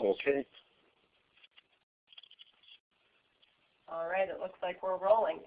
Okay. All right, it looks like we're rolling.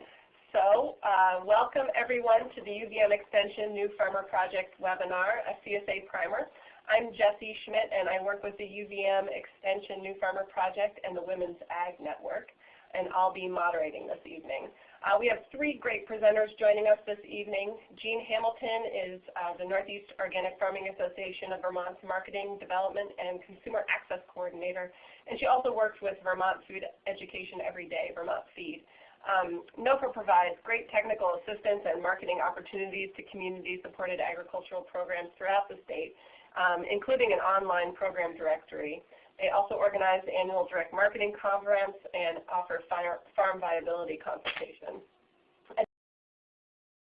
So uh, welcome everyone to the UVM Extension New Farmer Project webinar, a CSA primer. I'm Jessie Schmidt and I work with the UVM Extension New Farmer Project and the Women's Ag Network and I'll be moderating this evening. Uh, we have three great presenters joining us this evening. Jean Hamilton is uh, the Northeast Organic Farming Association of Vermont's Marketing, Development, and Consumer Access Coordinator, and she also works with Vermont Food Education Every Day, Vermont Feed. Um, NOFA provides great technical assistance and marketing opportunities to community-supported agricultural programs throughout the state, um, including an online program directory. They also organize the annual direct marketing conference and offer farm viability consultations.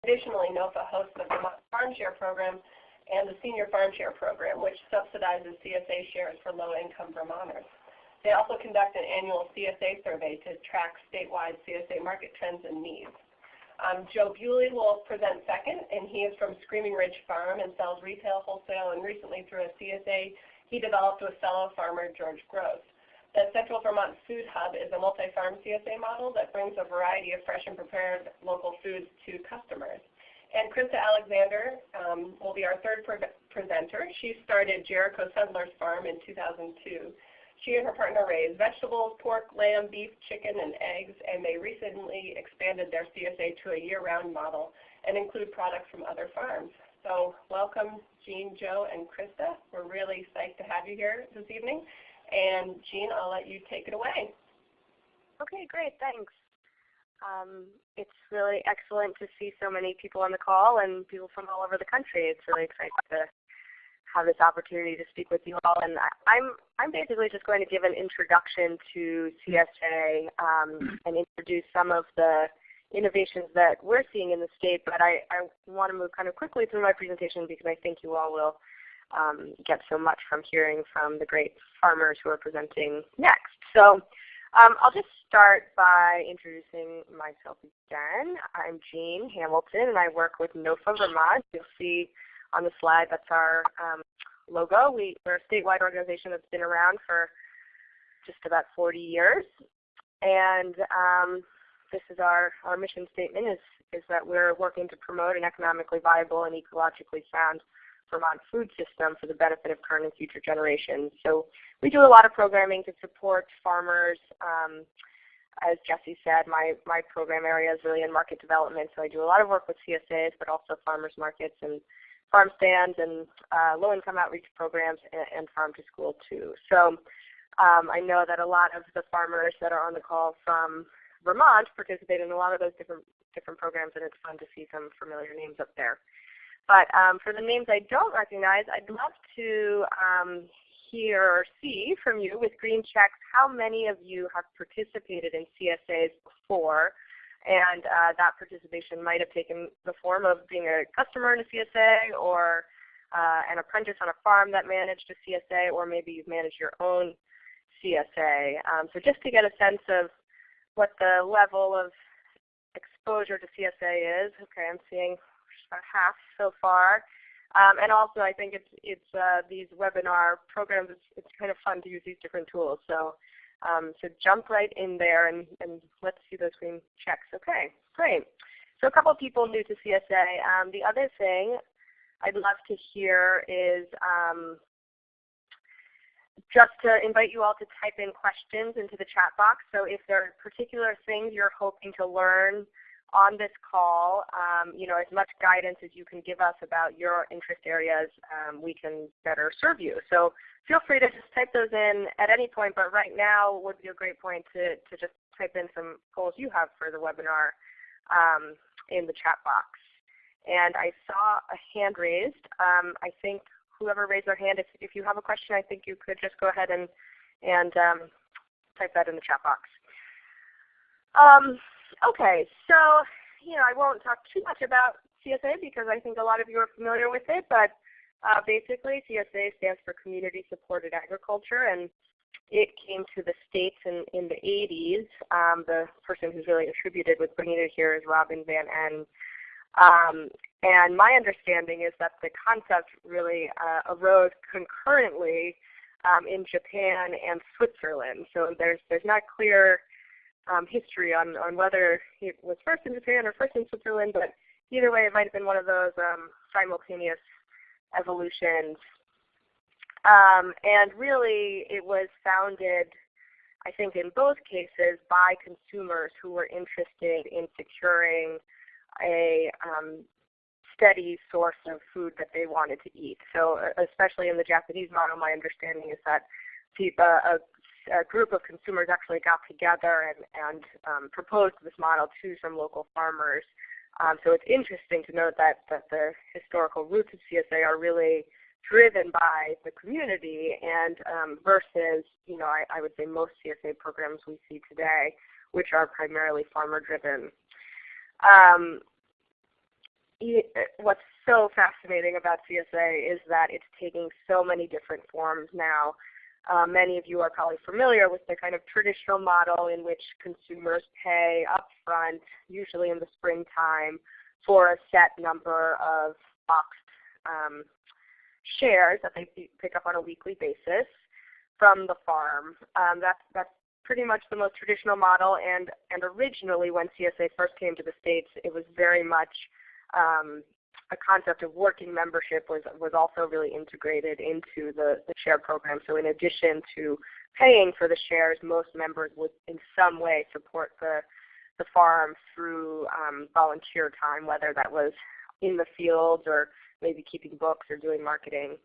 Additionally, NOFA hosts the Vermont Farm Share Program and the Senior Farm Share Program, which subsidizes CSA shares for low-income Vermonters. They also conduct an annual CSA survey to track statewide CSA market trends and needs. Um, Joe Bewley will present second, and he is from Screaming Ridge Farm and sells retail, wholesale, and recently through a CSA he developed with fellow farmer George Gross. The Central Vermont Food Hub is a multi-farm CSA model that brings a variety of fresh and prepared local foods to customers. And Krista Alexander um, will be our third pre presenter. She started Jericho Settlers Farm in 2002. She and her partner raise vegetables, pork, lamb, beef, chicken, and eggs, and they recently expanded their CSA to a year-round model and include products from other farms. So welcome Jean, Joe, and Krista. We're really psyched to have you here this evening. And Jean, I'll let you take it away. Okay, great. Thanks. Um, it's really excellent to see so many people on the call and people from all over the country. It's really exciting to have this opportunity to speak with you all. And I'm I'm basically just going to give an introduction to CSA um, and introduce some of the innovations that we're seeing in the state, but I, I want to move kind of quickly through my presentation because I think you all will um, get so much from hearing from the great farmers who are presenting next. So um, I'll just start by introducing myself again. I'm Jean Hamilton and I work with NOFA Vermont. You'll see on the slide that's our um, logo. We, we're a statewide organization that's been around for just about 40 years. And um, this is our, our mission statement is, is that we're working to promote an economically viable and ecologically sound Vermont food system for the benefit of current and future generations. So we do a lot of programming to support farmers. Um, as Jesse said, my, my program area is really in market development, so I do a lot of work with CSAs, but also farmers markets and farm stands and uh, low-income outreach programs and, and, farm to school too. So um, I know that a lot of the farmers that are on the call from Vermont participate in a lot of those different different programs, and it's fun to see some familiar names up there. But um, for the names I don't recognize, I'd love to um, hear or see from you with green checks how many of you have participated in CSAs before, and uh, that participation might have taken the form of being a customer in a CSA or uh, an apprentice on a farm that managed a CSA, or maybe you've managed your own CSA. Um, so just to get a sense of what the level of exposure to CSA is. Okay, I'm seeing about half so far. Um, and also, I think it's it's uh, these webinar programs. It's, it's kind of fun to use these different tools. So um, so jump right in there and, and let's see those green checks. Okay, great. So a couple of people new to CSA. Um, the other thing I'd love to hear is um, just to invite you all to type in questions into the chat box. So if there are particular things you're hoping to learn on this call, um, you know, as much guidance as you can give us about your interest areas, um, we can better serve you. So feel free to just type those in at any point, but right now would be a great point to, to just type in some goals you have for the webinar um, in the chat box. And I saw a hand raised. Um, I think whoever raised their hand, if, if you have a question, I think you could just go ahead and, and um, type that in the chat box. Um, okay, so you know I won't talk too much about CSA because I think a lot of you are familiar with it, but uh, basically CSA stands for Community Supported Agriculture, and it came to the States in, in the 80s. Um, the person who's really attributed with bringing it here is Robin Van En. Um, and my understanding is that the concept really uh, arose concurrently um, in Japan and Switzerland. So there's there's not clear um, history on, on whether it was first in Japan or first in Switzerland, but either way it might have been one of those um, simultaneous evolutions. Um, and really it was founded, I think in both cases, by consumers who were interested in securing a um, steady source of food that they wanted to eat. So especially in the Japanese model, my understanding is that a, a group of consumers actually got together and, and um, proposed this model to some local farmers. Um, so it's interesting to note that, that the historical roots of CSA are really driven by the community and um, versus, you know, I, I, would say most CSA programs we see today, which are primarily farmer driven. Um, what's so fascinating about CSA is that it's taking so many different forms now. Uh, many of you are probably familiar with the kind of traditional model in which consumers pay upfront, usually in the springtime, for a set number of boxed um, shares that they pick up on a weekly basis from the farm. Um, that's, that's pretty much the most traditional model, and, and originally when CSA first came to the States, it was very much um, a concept of working membership was, was also really integrated into the, the share program. So in addition to paying for the shares, most members would in some way support the, the farm through um, volunteer time, whether that was in the fields or maybe keeping books or doing marketing.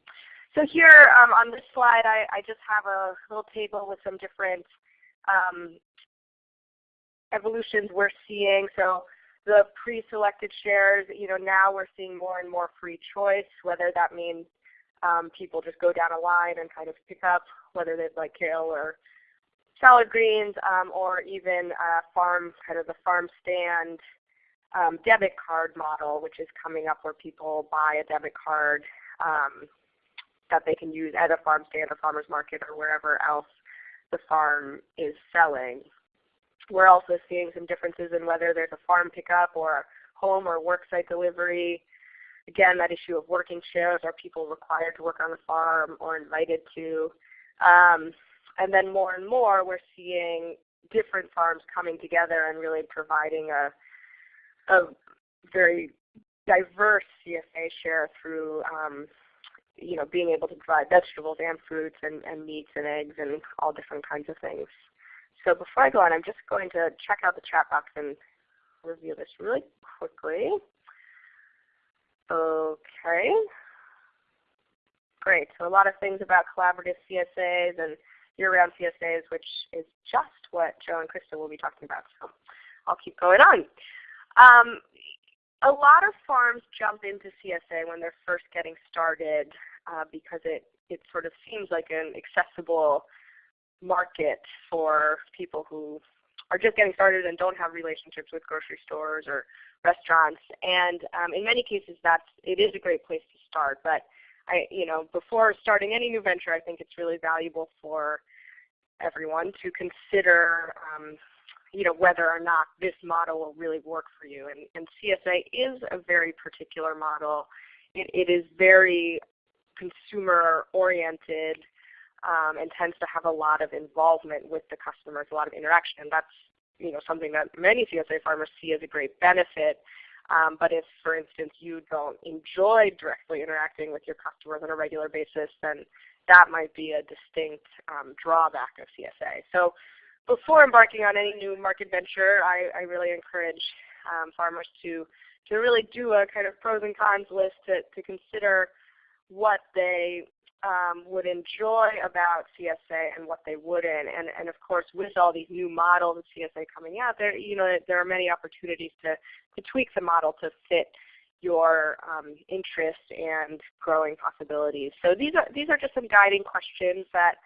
So here um, on this slide, I, I, just have a little table with some different um, evolutions we're seeing. So the pre-selected shares, you know, now we're seeing more and more free choice, whether that means um, people just go down a line and kind of pick up whether they'd like kale or salad greens, um, or even a farm, kind of the farm stand um, debit card model, which is coming up where people buy a debit card um, that they can use at a farm stand or farmer's market or wherever else the farm is selling. We're also seeing some differences in whether there's a farm pickup or home or worksite delivery. Again, that issue of working shares, Are people required to work on the farm or invited to? Um, and then more and more, we're seeing different farms coming together and really providing a, a very diverse CSA share through um, you know, being able to provide vegetables and fruits and, and meats and eggs and all different kinds of things. So before I go on, I'm just going to check out the chat box and review this really quickly. Okay. Great. So a lot of things about collaborative CSAs and year-round CSAs, which is just what Joe and Krista will be talking about. So I'll keep going on. Um, a lot of farms jump into CSA when they're first getting started uh, because it, it sort of seems like an accessible market for people who are just getting started and don't have relationships with grocery stores or restaurants. And um, in many cases, that's it is a great place to start. But I, you know, before starting any new venture, I think it's really valuable for everyone to consider, um, you know, whether or not this model will really work for you. And, and CSA is a very particular model. It, it is very consumer oriented um, and tends to have a lot of involvement with the customers, a lot of interaction. And that's you know something that many CSA farmers see as a great benefit. Um, but if, for instance, you don't enjoy directly interacting with your customers on a regular basis, then that might be a distinct um, drawback of CSA. So before embarking on any new market venture, I, I really encourage um, farmers to, to really do a kind of pros and cons list to, to consider what they um, would enjoy about CSA and what they wouldn't. And, and of course, with all these new models of CSA coming out, there you know there are many opportunities to, to tweak the model to fit your um, interest and growing possibilities. So these are these are just some guiding questions that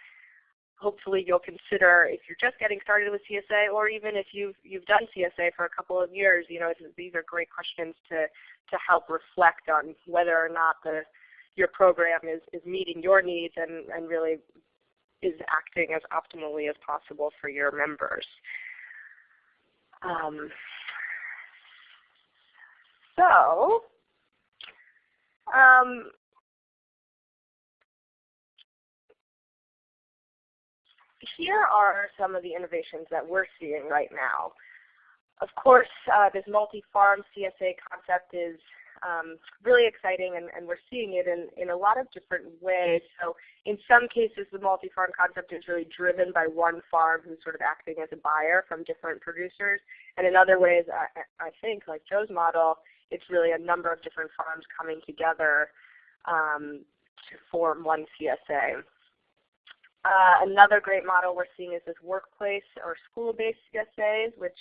hopefully you'll consider if you're just getting started with CSA, or even if you've you've done CSA for a couple of years. You know these are great questions to to help reflect on whether or not the your program is, is meeting your needs and, and really is acting as optimally as possible for your members. Um, so, um, here are some of the innovations that we're seeing right now. Of course, uh, this multi-farm CSA concept is um, really exciting, and, and, we're seeing it in, in a lot of different ways. So in some cases, the multi-farm concept is really driven by one farm who's sort of acting as a buyer from different producers. And in other ways, I, I think, like Joe's model, it's really a number of different farms coming together um, to form one CSA. Uh, another great model we're seeing is this workplace or school-based CSAs, which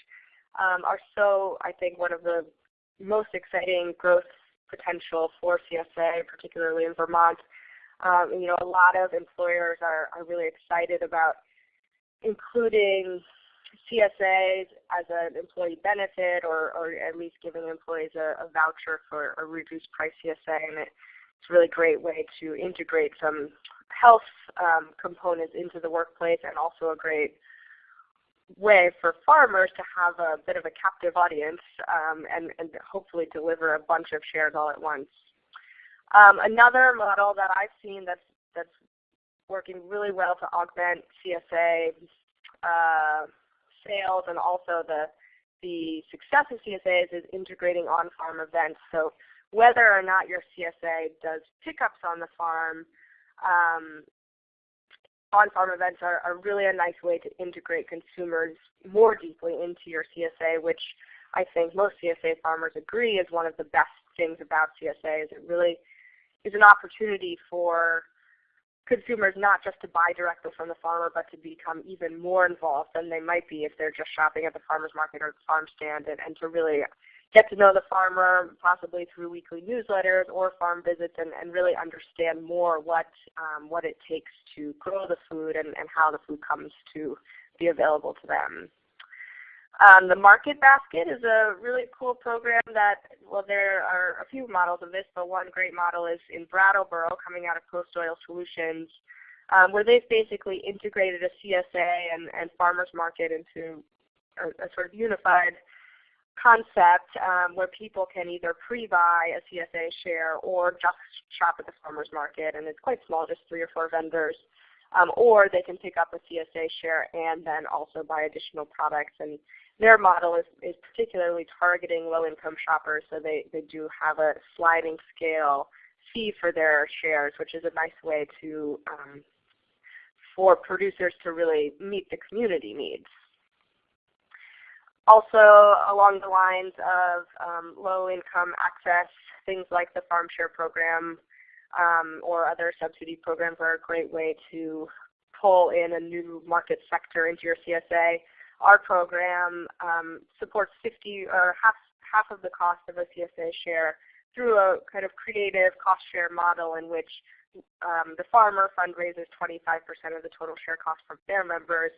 um, are so, I think, one of the most exciting growth potential for CSA, particularly in Vermont. Um, you know, a lot of employers are, are really excited about including CSAs as an employee benefit or, or at least giving employees a, a voucher for a reduced price CSA. And it, it's a really great way to integrate some health um, components into the workplace and also a great way for farmers to have a bit of a captive audience um, and, and, hopefully deliver a bunch of shares all at once. Um, another model that I've seen that's, that's working really well to augment CSA uh, sales and also the, the success of CSAs is integrating on-farm events. So whether or not your CSA does pickups on the farm, um, on-farm events are, are really a nice way to integrate consumers more deeply into your CSA, which I think most CSA farmers agree is one of the best things about CSA is it really is an opportunity for consumers not just to buy directly from the farmer, but to become even more involved than they might be if they're just shopping at the farmer's market or the farm stand and, and to really get to know the farmer, possibly through weekly newsletters or farm visits, and, and really understand more what um, what it takes to grow the food and, and how the food comes to be available to them. Um, the Market Basket is a really cool program that, well, there are a few models of this, but one great model is in Brattleboro coming out of Post Oil Solutions, um, where they've basically integrated a CSA and, and farmers market into a, a sort of unified concept um, where people can either pre-buy a CSA share or just shop at the farmer's market, and it's quite small, just three or four vendors. Um, or they can pick up a CSA share and then also buy additional products. And their model is, is particularly targeting low-income shoppers, so they, they do have a sliding scale fee for their shares, which is a nice way to um, for producers to really meet the community needs. Also along the lines of um, low-income access, things like the Farm Share program um, or other subsidy programs are a great way to pull in a new market sector into your CSA. Our program um, supports 50 or half half of the cost of a CSA share through a kind of creative cost share model in which um, the farmer fundraises 25% of the total share cost from their members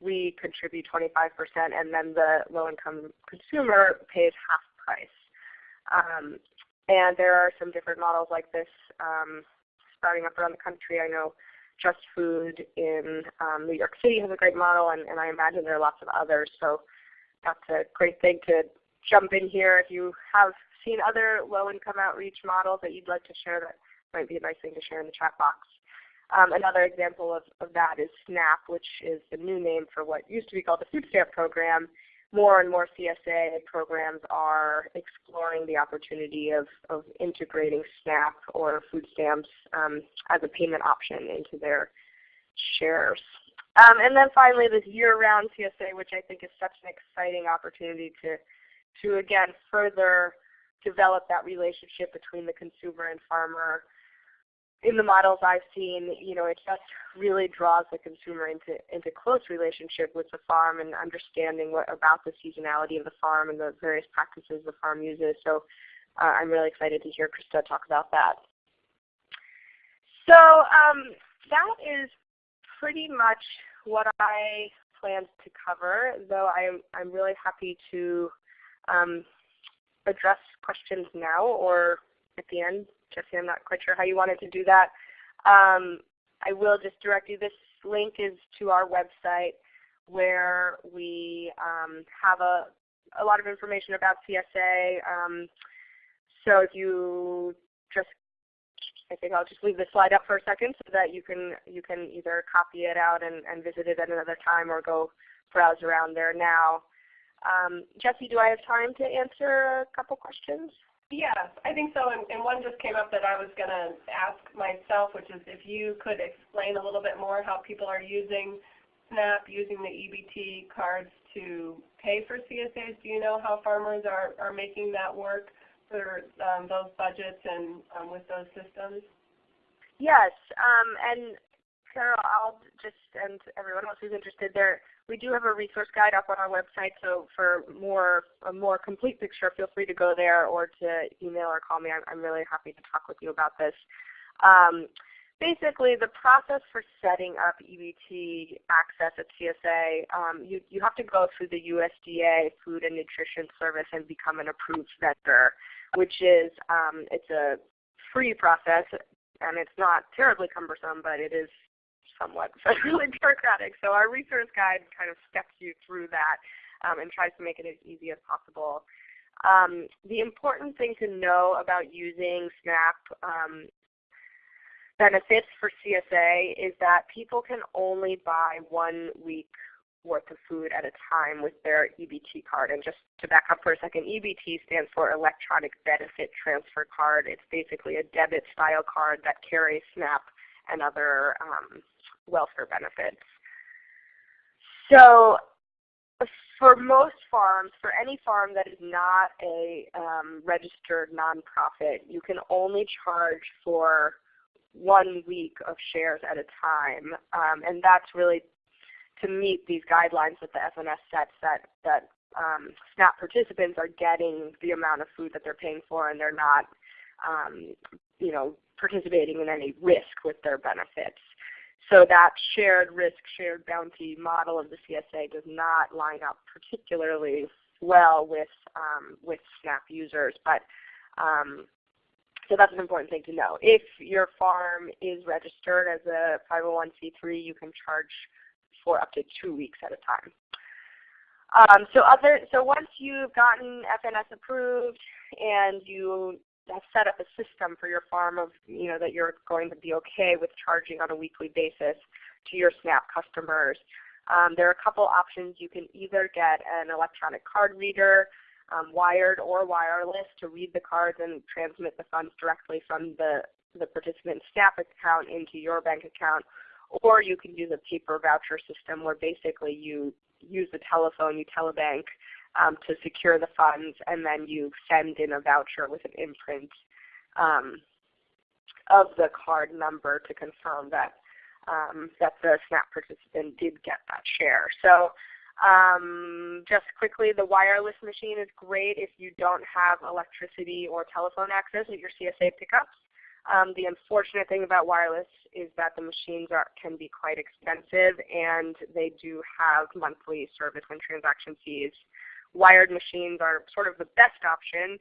we contribute 25%, and then the low-income consumer pays half price. Um, and there are some different models like this um, sprouting up around the country. I know Just Food in um, New York City has a great model, and, and I imagine there are lots of others. So that's a great thing to jump in here. If you have seen other low-income outreach models that you'd like to share, that might be a nice thing to share in the chat box. Um, another example of, of that is SNAP, which is the new name for what used to be called the Food Stamp Program. More and more CSA programs are exploring the opportunity of, of integrating SNAP or food stamps um, as a payment option into their shares. Um, and then finally, this year-round CSA, which I think is such an exciting opportunity to, to again further develop that relationship between the consumer and farmer in the models I've seen, you know, it just really draws the consumer into into close relationship with the farm and understanding what about the seasonality of the farm and the various practices the farm uses. So uh, I'm really excited to hear Krista talk about that. So um, that is pretty much what I planned to cover, though I'm, I'm really happy to um, address questions now or at the end Jesse, I'm not quite sure how you wanted to do that. Um, I will just direct you. This link is to our website where we um, have a, a lot of information about CSA. Um, so if you just I think I'll just leave the slide up for a second so that you can you can either copy it out and, and visit it at another time or go browse around there now. Um, Jesse, do I have time to answer a couple questions? Yes, I think so. And, and one just came up that I was going to ask myself, which is if you could explain a little bit more how people are using SNAP, using the EBT cards to pay for CSAs. Do you know how farmers are, are making that work for um, those budgets and um, with those systems? Yes, um, and Carol, I'll just, and everyone else who's interested there, we do have a resource guide up on our website, so for more a more complete picture, feel free to go there or to email or call me. I'm, I'm really happy to talk with you about this. Um, basically, the process for setting up EBT access at CSA, um, you, you have to go through the USDA Food and Nutrition Service and become an approved vendor, which is um, it's a free process, and it's not terribly cumbersome, but it is somewhat bureaucratic. So our resource guide kind of steps you through that um, and tries to make it as easy as possible. Um, the important thing to know about using SNAP um, benefits for CSA is that people can only buy one week worth of food at a time with their EBT card. And just to back up for a second, EBT stands for Electronic Benefit Transfer Card. It's basically a debit style card that carries SNAP and other um, welfare benefits. So for most farms, for any farm that is not a um, registered nonprofit, you can only charge for one week of shares at a time. Um, and that's really to meet these guidelines that the FNS sets that, that um, SNAP participants are getting the amount of food that they're paying for and they're not um, you know, participating in any risk with their benefits. So that shared risk, shared bounty model of the CSA does not line up particularly well with um, with SNAP users. But um, so that's an important thing to know. If your farm is registered as a 501c3, you can charge for up to two weeks at a time. Um, so other so once you've gotten FNS approved and you set up a system for your farm of you know that you're going to be okay with charging on a weekly basis to your SNAP customers. Um, there are a couple options. You can either get an electronic card reader, um, wired or wireless, to read the cards and transmit the funds directly from the, the participant's SNAP account into your bank account, or you can use a paper voucher system where basically you use the telephone, you telebank um, to secure the funds, and then you send in a voucher with an imprint um, of the card number to confirm that um, that the SNAP participant did get that share. So um, just quickly, the wireless machine is great if you don't have electricity or telephone access at your CSA pickups. Um, the unfortunate thing about wireless is that the machines are, can be quite expensive and they do have monthly service and transaction fees wired machines are sort of the best option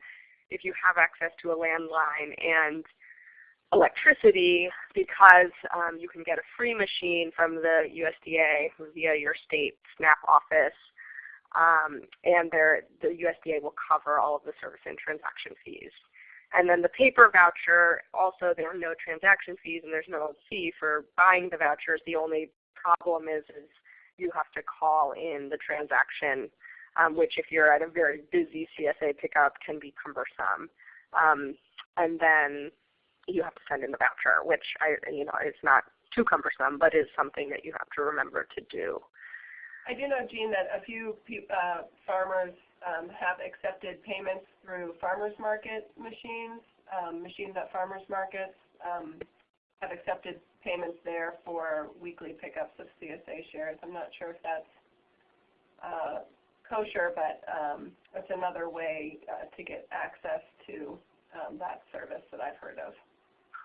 if you have access to a landline and electricity because um, you can get a free machine from the USDA via your state SNAP office um, and the USDA will cover all of the service and transaction fees. And then the paper voucher, also there are no transaction fees and there's no fee for buying the vouchers. The only problem is, is you have to call in the transaction um, which if you're at a very busy CSA pickup can be cumbersome. Um, and then you have to send in the voucher, which I, you know, is not too cumbersome, but is something that you have to remember to do. I do know, Jean, that a few uh, farmers um, have accepted payments through farmers market machines, um, machines at farmers markets um, have accepted payments there for weekly pickups of CSA shares. I'm not sure if that's uh, kosher, but um, it's another way uh, to get access to um, that service that I've heard of.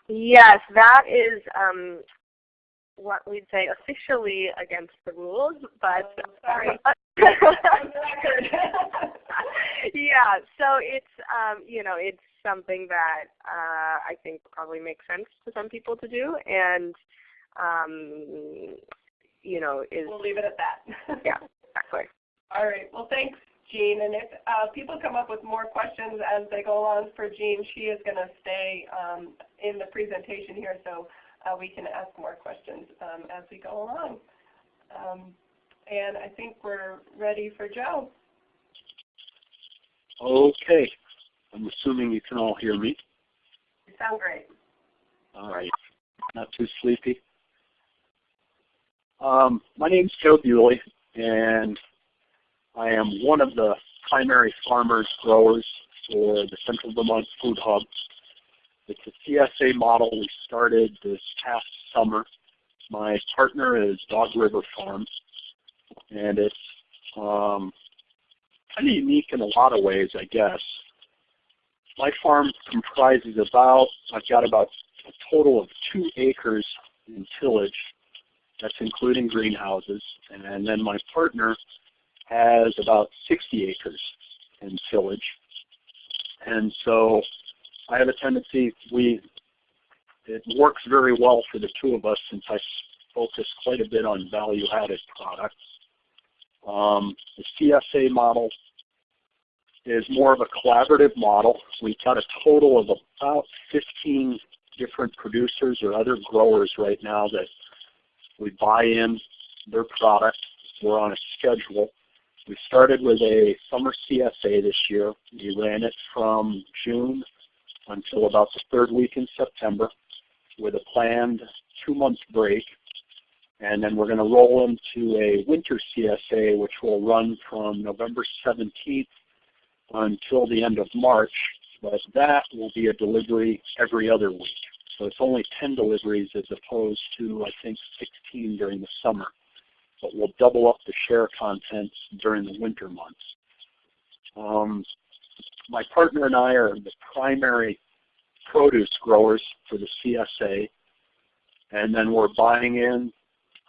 Yes, that is um, what we'd say officially against the rules, but oh, sorry. yeah, so it's um, you know it's something that uh, I think probably makes sense to some people to do, and um, you know is we'll leave it at that. yeah, exactly. All right. Well, thanks, Jean. And if uh, people come up with more questions as they go along for Jean, she is going to stay um, in the presentation here so uh, we can ask more questions um, as we go along. Um, and I think we're ready for Joe. Okay. I'm assuming you can all hear me. You sound great. All right. Not too sleepy. Um, my is Joe Bewley, and I am one of the primary farmers growers for the Central Vermont Food Hub. It's a CSA model we started this past summer. My partner is Dog River Farms, and it's um, kind of unique in a lot of ways, I guess. My farm comprises about, I've got about a total of two acres in tillage. That's including greenhouses. And then my partner has about 60 acres in tillage. And so I have a tendency, we, it works very well for the two of us since I focus quite a bit on value-added products. Um, the CSA model is more of a collaborative model. We've got a total of about 15 different producers or other growers right now that we buy in their product. We're on a schedule. We started with a summer CSA this year. We ran it from June until about the third week in September with a planned two-month break. And then we're going to roll into a winter CSA, which will run from November 17th until the end of March, but that will be a delivery every other week. So it's only 10 deliveries as opposed to, I think, 16 during the summer. But we'll double up the share contents during the winter months. Um, my partner and I are the primary produce growers for the CSA. And then we're buying in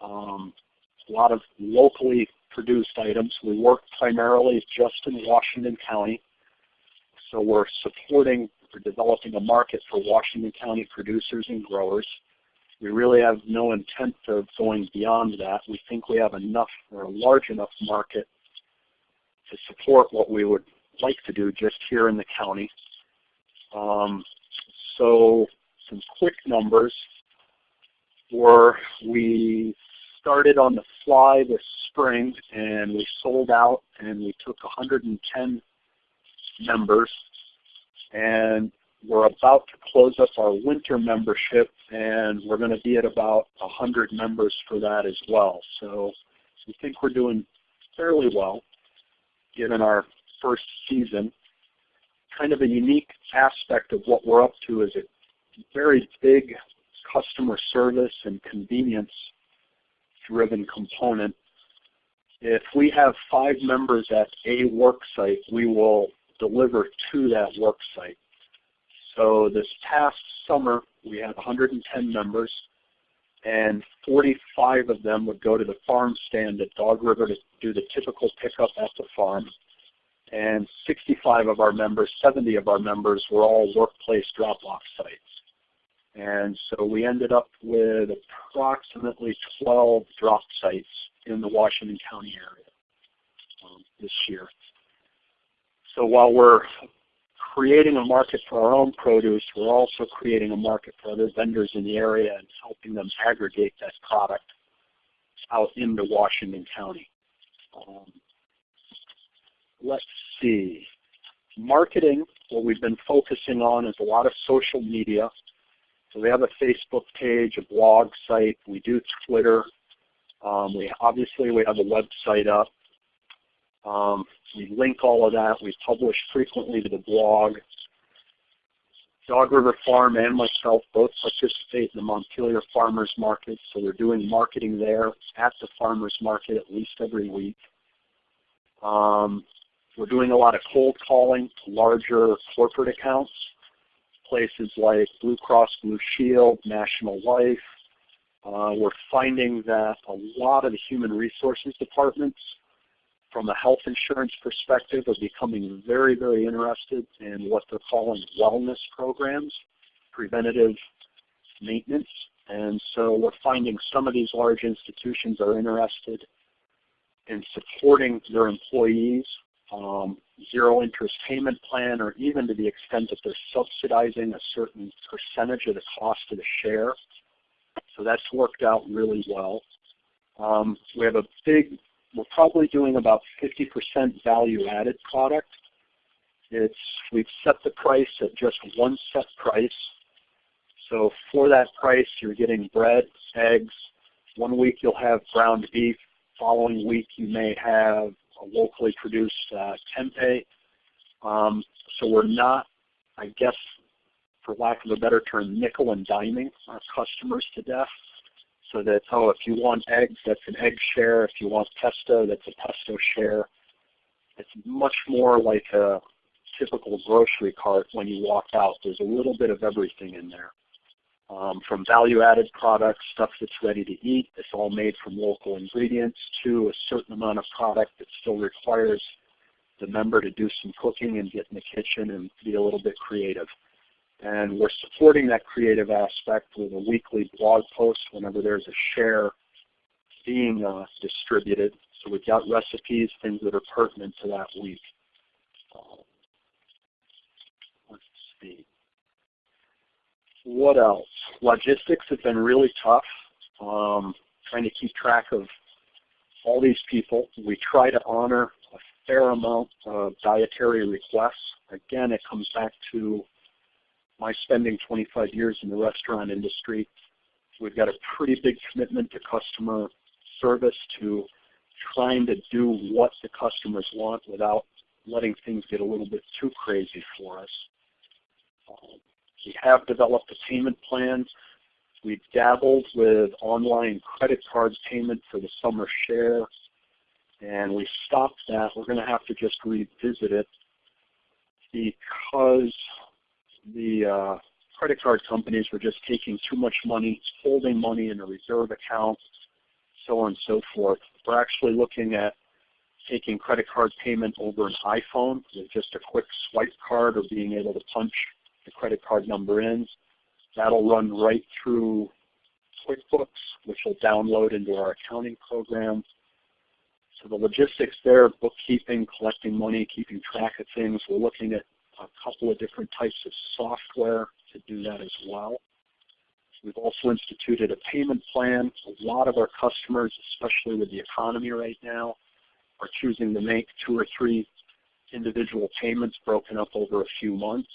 um, a lot of locally produced items. We work primarily just in Washington County. So we're supporting or developing a market for Washington County producers and growers. We really have no intent of going beyond that. We think we have enough or a large enough market to support what we would like to do just here in the county. Um, so some quick numbers were we started on the fly this spring and we sold out and we took 110 members and we're about to close up our winter membership and we're going to be at about 100 members for that as well. So we think we're doing fairly well given our first season. Kind of a unique aspect of what we're up to is a very big customer service and convenience driven component. If we have five members at a work site, we will deliver to that work site. So this past summer, we had 110 members, and 45 of them would go to the farm stand at Dog River to do the typical pickup at the farm. And 65 of our members, 70 of our members were all workplace drop-off sites. And so we ended up with approximately 12 drop sites in the Washington County area um, this year. So while we're creating a market for our own produce, we're also creating a market for other vendors in the area and helping them aggregate that product out into Washington County. Um, let's see. Marketing, what we've been focusing on is a lot of social media. So we have a Facebook page, a blog site. We do Twitter. Um, we obviously we have a website up. Um, we link all of that. We publish frequently to the blog. Dog River Farm and myself both participate in the Montpelier Farmers Market, so we're doing marketing there at the farmers market at least every week. Um, we're doing a lot of cold calling to larger corporate accounts places like Blue Cross Blue Shield, National Life. Uh, we're finding that a lot of the human resources departments from a health insurance perspective are becoming very, very interested in what they're calling wellness programs, preventative maintenance. And so we're finding some of these large institutions are interested in supporting their employees um, zero interest payment plan, or even to the extent that they're subsidizing a certain percentage of the cost of the share. So that's worked out really well. Um, we have a big, we're probably doing about 50% value added product. It's, we've set the price at just one set price. So for that price, you're getting bread, eggs. One week you'll have ground beef. Following week you may have a locally produced uh, tempeh. Um, so we're not, I guess, for lack of a better term, nickel and diming our customers to death. So that, oh, if you want eggs, that's an egg share. If you want pesto, that's a pesto share. It's much more like a typical grocery cart when you walk out. There's a little bit of everything in there. Um, from value-added products, stuff that's ready to eat, it's all made from local ingredients, to a certain amount of product that still requires the member to do some cooking and get in the kitchen and be a little bit creative. And we're supporting that creative aspect with a weekly blog post whenever there's a share being uh, distributed. So we've got recipes, things that are pertinent to that week. Uh, let's see. What else? Logistics have been really tough. Um, trying to keep track of all these people. We try to honor a fair amount of dietary requests. Again, it comes back to my spending 25 years in the restaurant industry, we've got a pretty big commitment to customer service, to trying to do what the customers want without letting things get a little bit too crazy for us. Um, we have developed a payment plan. We've dabbled with online credit card payment for the summer share, and we stopped that. We're going to have to just revisit it because the uh, credit card companies were just taking too much money, holding money in a reserve account, so on and so forth. We're actually looking at taking credit card payment over an iPhone with just a quick swipe card or being able to punch the credit card number in. That'll run right through QuickBooks, which will download into our accounting program. So the logistics there, bookkeeping, collecting money, keeping track of things, we're looking at a couple of different types of software to do that as well. We've also instituted a payment plan. A lot of our customers, especially with the economy right now, are choosing to make two or three individual payments broken up over a few months.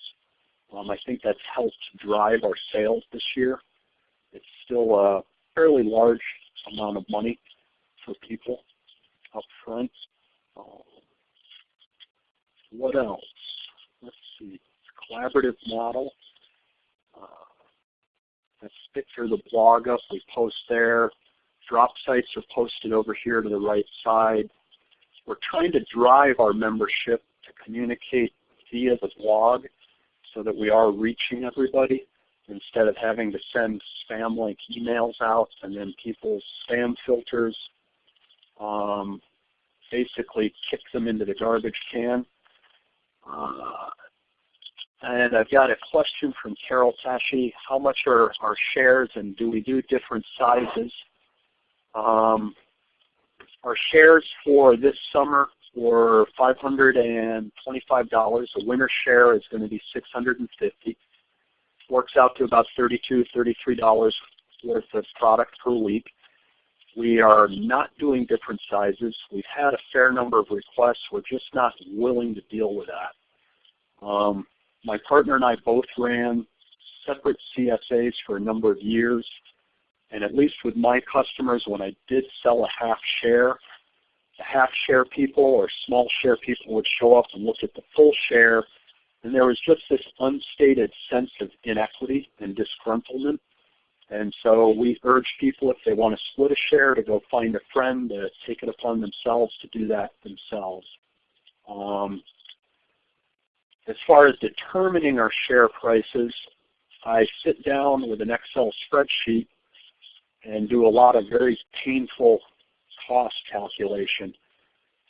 Um, I think that's helped drive our sales this year. It's still a fairly large amount of money for people up front. Uh, what else? Collaborative model. Uh, let's picture the blog up, we post there. Drop sites are posted over here to the right side. We're trying to drive our membership to communicate via the blog so that we are reaching everybody instead of having to send spam-like emails out and then people's spam filters um, basically kick them into the garbage can. Uh, and I've got a question from Carol Tashi. How much are our shares and do we do different sizes? Um, our shares for this summer were $525. A winner share is going to be 650 Works out to about $32, $33 worth of product per week. We are not doing different sizes. We've had a fair number of requests. We're just not willing to deal with that. Um, my partner and I both ran separate CSAs for a number of years. And at least with my customers, when I did sell a half share, the half share people or small share people would show up and look at the full share. And there was just this unstated sense of inequity and disgruntlement. And so we urge people if they want to split a share to go find a friend to take it upon themselves to do that themselves. Um, as far as determining our share prices, I sit down with an Excel spreadsheet and do a lot of very painful cost calculation.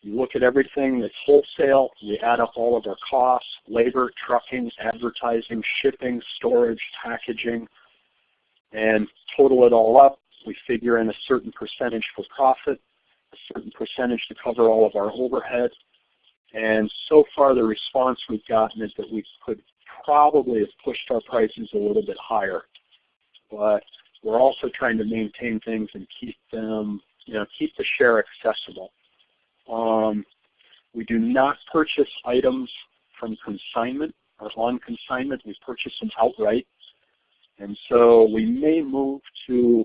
You look at everything that's wholesale, we add up all of our costs, labor, trucking, advertising, shipping, storage, packaging, and total it all up. We figure in a certain percentage for profit, a certain percentage to cover all of our overhead, And so far the response we've gotten is that we could probably have pushed our prices a little bit higher. But we're also trying to maintain things and keep them, you know, keep the share accessible. Um, we do not purchase items from consignment or on consignment. We purchase them outright. And so we may move to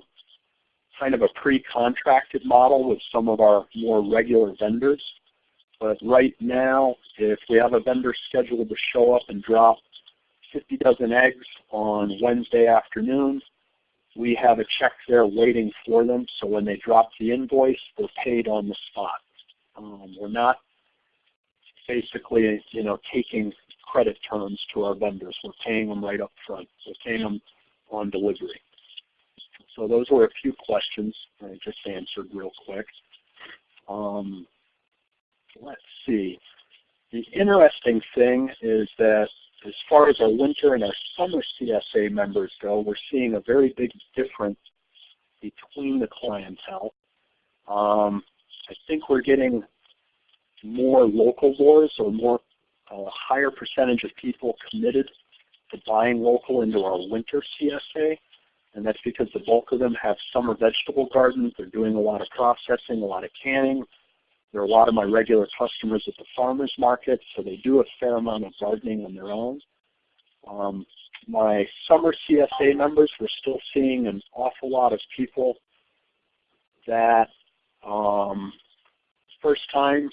kind of a pre-contracted model with some of our more regular vendors. But right now, if we have a vendor scheduled to show up and drop 50 dozen eggs on Wednesday afternoon, we have a check there waiting for them. So when they drop the invoice, they're paid on the spot. Um, we're not basically, you know, taking credit terms to our vendors. We're paying them right up front. We're paying them on delivery. So those were a few questions I just answered real quick. Um, let's see. The interesting thing is that as far as our winter and our summer CSA members go, we're seeing a very big difference between the clientele. Um, I think we're getting more locavores or more a higher percentage of people committed to buying local into our winter CSA. And that's because the bulk of them have summer vegetable gardens. They're doing a lot of processing, a lot of canning. There are a lot of my regular customers at the farmer's market, so they do a fair amount of gardening on their own. Um, my summer CSA members, we're still seeing an awful lot of people that um, first time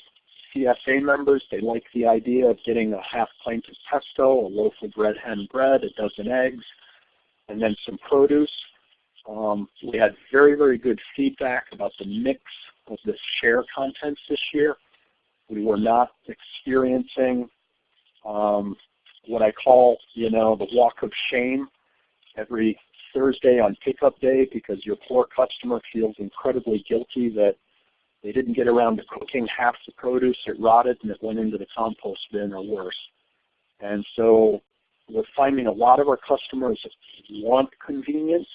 CSA members, they like the idea of getting a half pint of pesto, a loaf of red hen bread, a dozen eggs, and then some produce. Um, we had very, very good feedback about the mix of the share contents this year. We were not experiencing um, what I call, you know, the walk of shame every Thursday on pickup day because your poor customer feels incredibly guilty that they didn't get around to cooking half the produce, it rotted and it went into the compost bin or worse. And so we're finding a lot of our customers want convenience.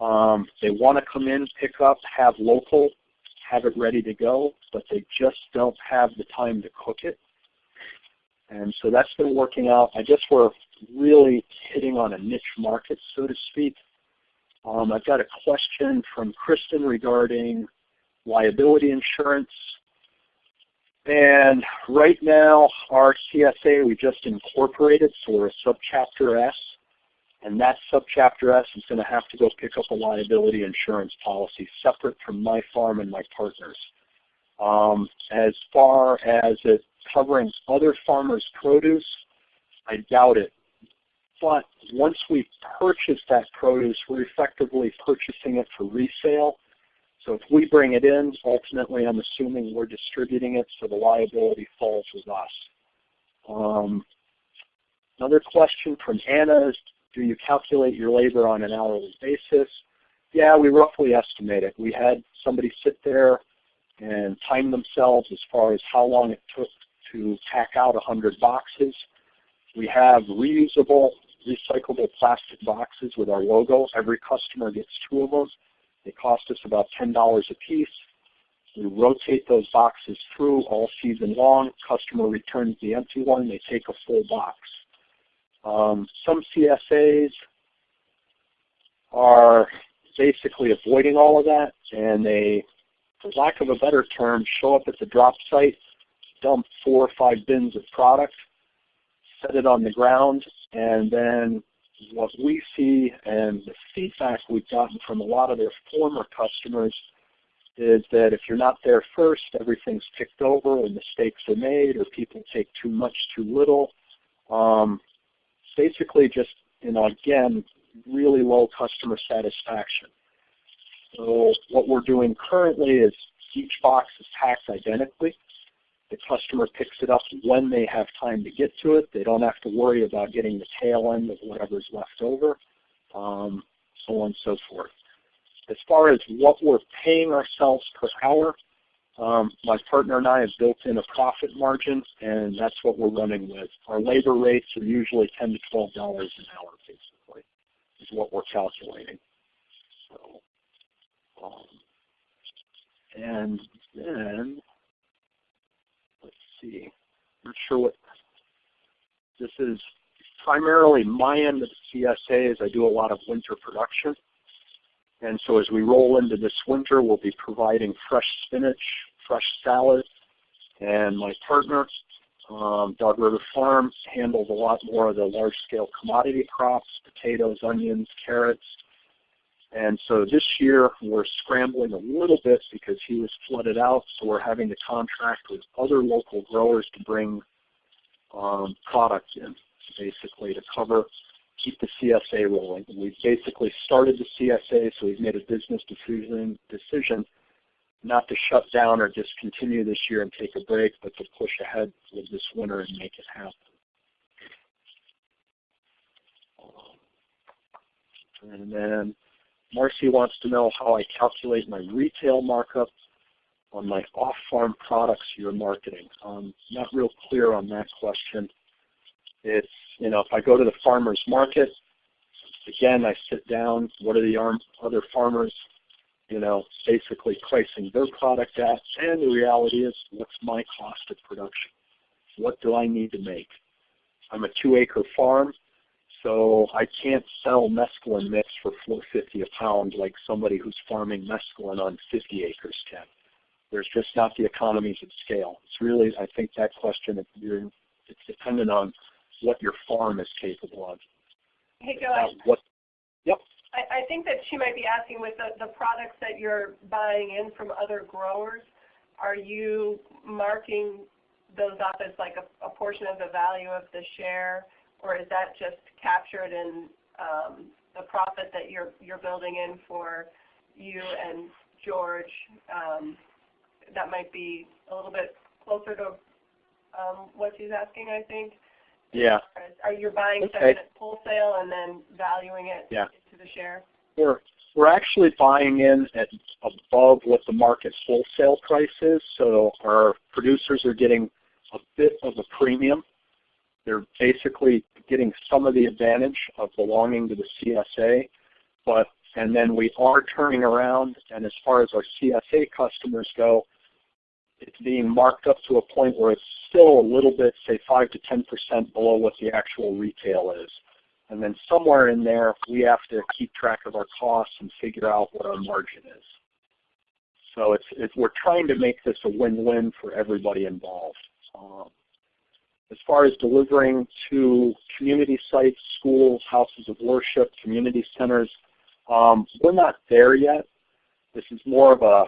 Um, they want to come in, pick up, have local, have it ready to go, but they just don't have the time to cook it. And so that's been working out. I guess we're really hitting on a niche market, so to speak. Um, I've got a question from Kristen regarding liability insurance. And right now, our CSA we just incorporated, so we're a subchapter S. And that subchapter S is going to have to go pick up a liability insurance policy separate from my farm and my partners. Um, as far as it covering other farmers' produce, I doubt it. But once we purchase that produce, we're effectively purchasing it for resale. So if we bring it in, ultimately I'm assuming we're distributing it, so the liability falls with us. Um, another question from Anna is, do you calculate your labor on an hourly basis? Yeah, we roughly estimate it. We had somebody sit there and time themselves as far as how long it took to pack out 100 boxes. We have reusable, recyclable plastic boxes with our logo. Every customer gets two of them. They cost us about $10 a piece. We rotate those boxes through all season long. Customer returns the empty one. They take a full box. Um, some CSAs are basically avoiding all of that, and they, for lack of a better term, show up at the drop site, dump four or five bins of product, set it on the ground, and then what we see and the feedback we've gotten from a lot of their former customers is that if you're not there first, everything's picked over and mistakes are made or people take too much, too little. Um, basically just, you know, again, really low customer satisfaction. So what we're doing currently is each box is packed identically. The customer picks it up when they have time to get to it. They don't have to worry about getting the tail end of whatever's left over, um, so on and so forth. As far as what we're paying ourselves per hour, um, my partner and I have built in a profit margin, and that's what we're running with. Our labor rates are usually 10 to $12 an hour, basically, is what we're calculating. So, um, and then let's see. I'm not sure what this is. Primarily my end of the CSA is I do a lot of winter production. And so as we roll into this winter, we'll be providing fresh spinach, fresh salad, and my partner, um, Dog River Farm, handles a lot more of the large-scale commodity crops, potatoes, onions, carrots. And so this year we're scrambling a little bit because he was flooded out, so we're having to contract with other local growers to bring um, product in, basically to cover, keep the CSA rolling. We've basically started the CSA, so we've made a business decision, decision not to shut down or discontinue this year and take a break, but to push ahead with this winter and make it happen. And then Marcy wants to know how I calculate my retail markup on my off-farm products you're marketing. Um, not real clear on that question. It's, you know, if I go to the farmer's market, again, I sit down, what are the other farmers you know, basically pricing their product at, and the reality is, what's my cost of production? What do I need to make? I'm a two-acre farm, so I can't sell mesclun mix for 450 a pound like somebody who's farming mesclun on 50 acres can. There's just not the economies of scale. It's really, I think that question, it's dependent on what your farm is capable of. Hey, Joe. What, yep. I, I think that she might be asking with the, the products that you're buying in from other growers, are you marking those up as like a, a portion of the value of the share, or is that just captured in um, the profit that you're, you're building in for you and George? Um, that might be a little bit closer to um, what she's asking, I think. Yeah. Are you buying okay. something at wholesale and then valuing it yeah. into the share? We're, we're actually buying in at above what the market wholesale price is, so our producers are getting a bit of a premium. They're basically getting some of the advantage of belonging to the CSA, but and then we are turning around, and as far as our CSA customers go, it's being marked up to a point where it's still a little bit, say 5 to 10% below what the actual retail is. And then somewhere in there, we have to keep track of our costs and figure out what our margin is. So it's, it's we're trying to make this a win-win for everybody involved. Um, as far as delivering to community sites, schools, houses of worship, community centers, um, we're not there yet. This is more of a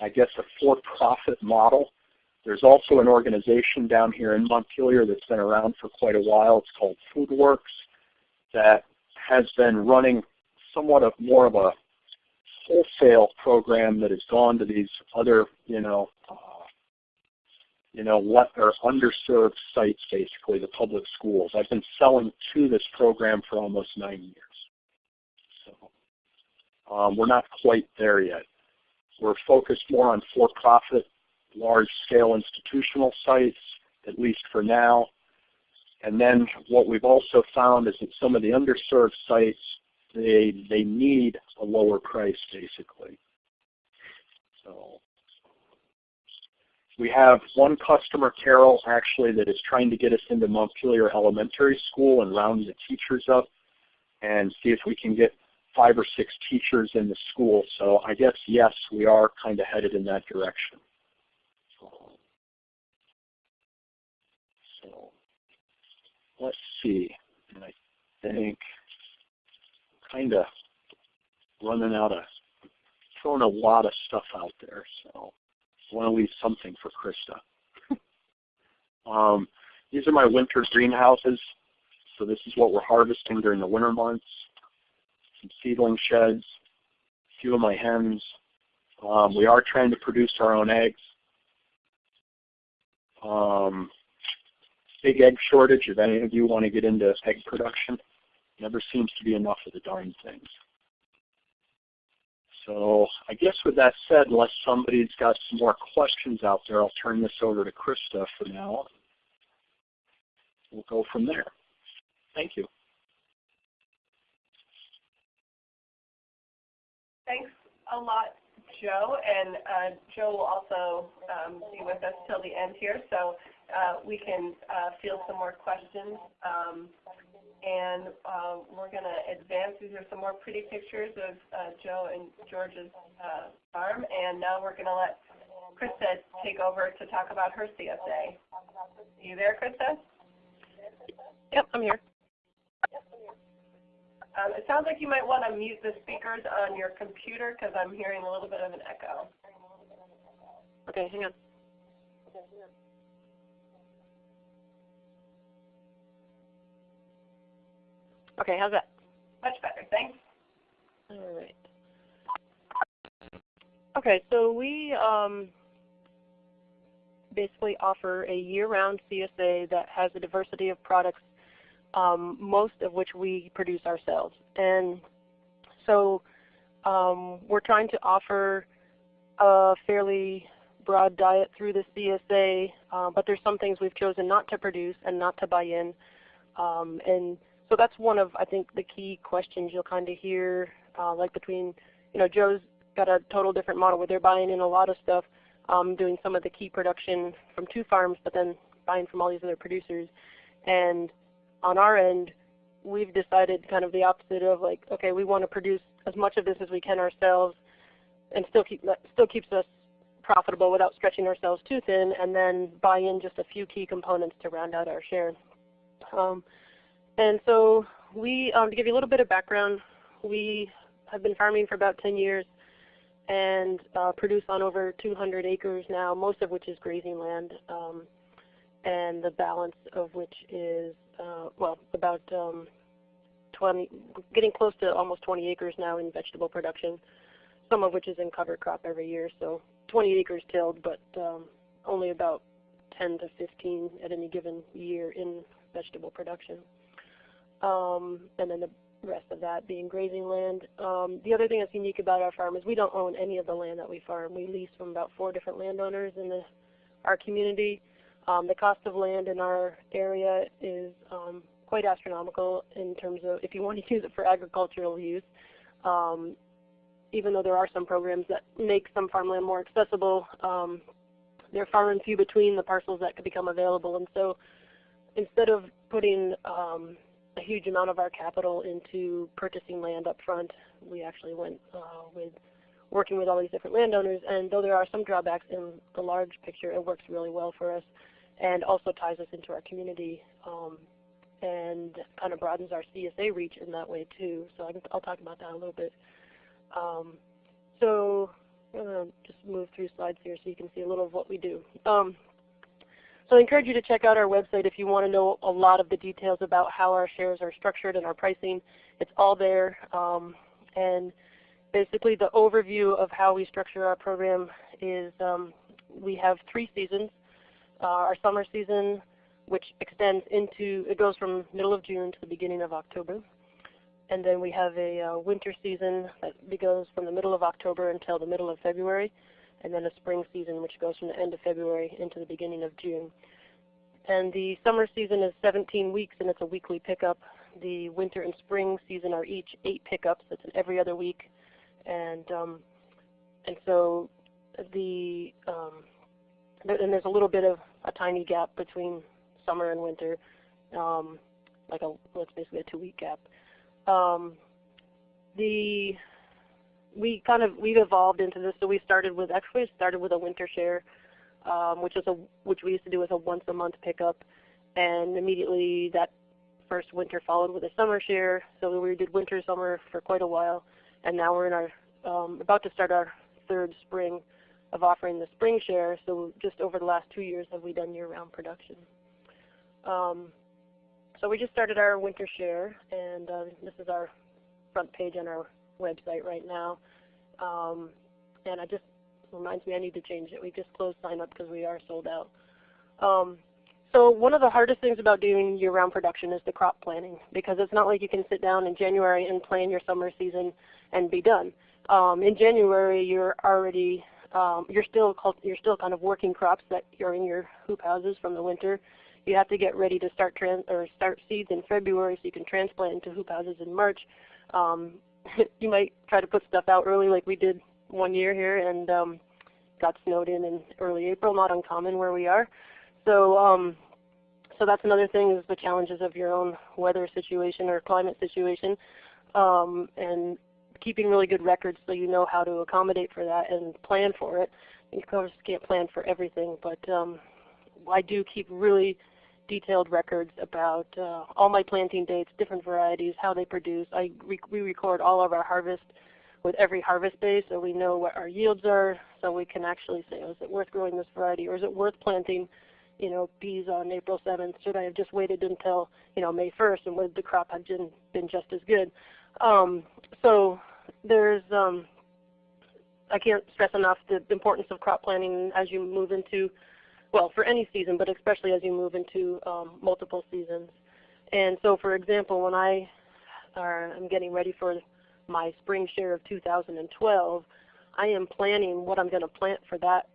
I guess, a for-profit model. There's also an organization down here in Montpelier that's been around for quite a while. It's called FoodWorks that has been running somewhat of more of a wholesale program that has gone to these other, you know, uh, you know, what are underserved sites, basically, the public schools. I've been selling to this program for almost nine years. So um, we're not quite there yet. We're focused more on for-profit, large-scale institutional sites, at least for now. And then what we've also found is that some of the underserved sites, they, they need a lower price, basically. So we have one customer, Carol, actually, that is trying to get us into Montpelier Elementary School and round the teachers up and see if we can get five or six teachers in the school. So I guess, yes, we are kind of headed in that direction. So let's see. And I think kind of running out of, throwing a lot of stuff out there. So I want to leave something for Krista. um, these are my winter greenhouses. So this is what we're harvesting during the winter months some seedling sheds, a few of my hens. Um, we are trying to produce our own eggs. Um, big egg shortage, if any of you want to get into egg production. Never seems to be enough of the darn things. So I guess with that said, unless somebody's got some more questions out there, I'll turn this over to Krista for now. We'll go from there. Thank you. Thanks a lot, Joe, and uh, Joe will also um, be with us till the end here, so uh, we can uh, field some more questions. Um, and uh, we're going to advance. These are some more pretty pictures of uh, Joe and George's uh, farm, and now we're going to let Krista take over to talk about her CSA. Are you there, Krista? Yep, I'm here. Um, it sounds like you might want to mute the speakers on your computer because I'm hearing a little bit of an echo. Okay, hang on. Okay, how's that? Much better, thanks. All right. Okay, so we um, basically offer a year-round CSA that has a diversity of products, um, most of which we produce ourselves. And so um, we're trying to offer a fairly broad diet through the CSA, uh, but there's some things we've chosen not to produce and not to buy in. Um, and so that's one of, I think, the key questions you'll kind of hear, uh, like between, you know, Joe's got a total different model where they're buying in a lot of stuff, um, doing some of the key production from two farms, but then buying from all these other producers. And on our end, we've decided kind of the opposite of like, okay, we want to produce as much of this as we can ourselves, and still keep still keeps us profitable without stretching ourselves too thin, and then buy in just a few key components to round out our share. Um, and so we, um, to give you a little bit of background, we have been farming for about 10 years and uh, produce on over 200 acres now, most of which is grazing land, um, and the balance of which is, uh, well, about um, 20, getting close to almost 20 acres now in vegetable production, some of which is in cover crop every year. So 20 acres tilled, but um, only about 10 to 15 at any given year in vegetable production um, and then the rest of that being grazing land. Um, the other thing that's unique about our farm is we don't own any of the land that we farm. We lease from about four different landowners in the, our community. Um, the cost of land in our area is um, quite astronomical in terms of if you want to use it for agricultural use. Um, even though there are some programs that make some farmland more accessible, um, they're far and few between the parcels that could become available. And so instead of putting um, a huge amount of our capital into purchasing land up front. We actually went uh, with working with all these different landowners, and though there are some drawbacks in the large picture, it works really well for us and also ties us into our community um, and kind of broadens our CSA reach in that way too. So I will talk about that a little bit. Um, so I'm going to just move through slides here so you can see a little of what we do. Um, so I encourage you to check out our website if you want to know a lot of the details about how our shares are structured and our pricing. It's all there. Um, and basically the overview of how we structure our program is um, we have three seasons. Uh, our summer season, which extends into, it goes from middle of June to the beginning of October. And then we have a uh, winter season that goes from the middle of October until the middle of February and then a spring season which goes from the end of February into the beginning of June. And the summer season is 17 weeks and it's a weekly pickup. The winter and spring season are each eight pickups. It's an every other week. And um, and so the um, and there's a little bit of a tiny gap between summer and winter, um, like a it's basically a two-week gap. Um, the we kind of we've evolved into this. So we started with actually started with a winter share, um, which is a which we used to do as a once a month pickup, and immediately that first winter followed with a summer share. So we did winter summer for quite a while, and now we're in our um, about to start our third spring of offering the spring share. So just over the last two years have we done year-round production. Um, so we just started our winter share, and uh, this is our front page on our website right now. Um, and it just reminds me I need to change it. We just closed sign up because we are sold out. Um, so one of the hardest things about doing year-round production is the crop planning because it's not like you can sit down in January and plan your summer season and be done. Um, in January, you're already um, you're still you're still kind of working crops that are in your hoop houses from the winter. You have to get ready to start trans or start seeds in February so you can transplant into hoop houses in March. Um, you might try to put stuff out early like we did one year here and um, got snowed in in early April, not uncommon where we are. So um, so that's another thing is the challenges of your own weather situation or climate situation, um, and keeping really good records so you know how to accommodate for that and plan for it. You of course can't plan for everything, but um, I do keep really detailed records about uh, all my planting dates, different varieties, how they produce. I re we record all of our harvest with every harvest day so we know what our yields are so we can actually say, oh, is it worth growing this variety or is it worth planting you know, peas on April 7th? Should I have just waited until, you know, May 1st and would the crop have been, been just as good? Um, so there's, um, I can't stress enough the importance of crop planning as you move into, well, for any season, but especially as you move into um, multiple seasons. And so, for example, when I I'm getting ready for my spring share of 2012, I am planning what I'm going to plant for that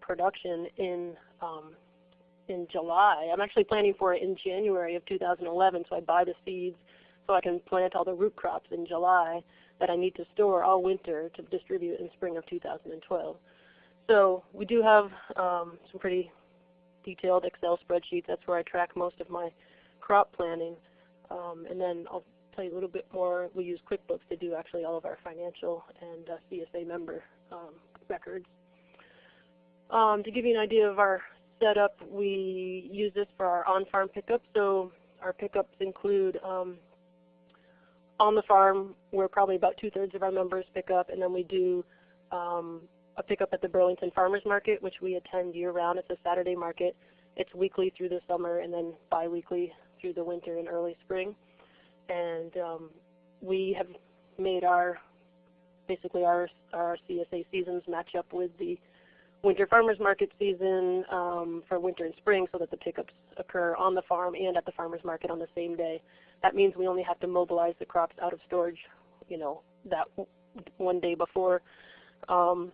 production in um, in July. I'm actually planning for it in January of 2011, so I buy the seeds so I can plant all the root crops in July that I need to store all winter to distribute in spring of 2012. So we do have um, some pretty detailed Excel spreadsheets. That's where I track most of my crop planning. Um, and then I'll tell you a little bit more. We use QuickBooks to do actually all of our financial and uh, CSA member um, records. Um, to give you an idea of our setup, we use this for our on-farm pickup. So our pickups include um, on the farm, where probably about two-thirds of our members pick up, and then we do um, a pickup at the Burlington Farmers Market, which we attend year-round. It's a Saturday market. It's weekly through the summer and then biweekly through the winter and early spring. And um, we have made our, basically our, our CSA seasons match up with the winter farmers market season um, for winter and spring so that the pickups occur on the farm and at the farmers market on the same day. That means we only have to mobilize the crops out of storage, you know, that one day before. Um,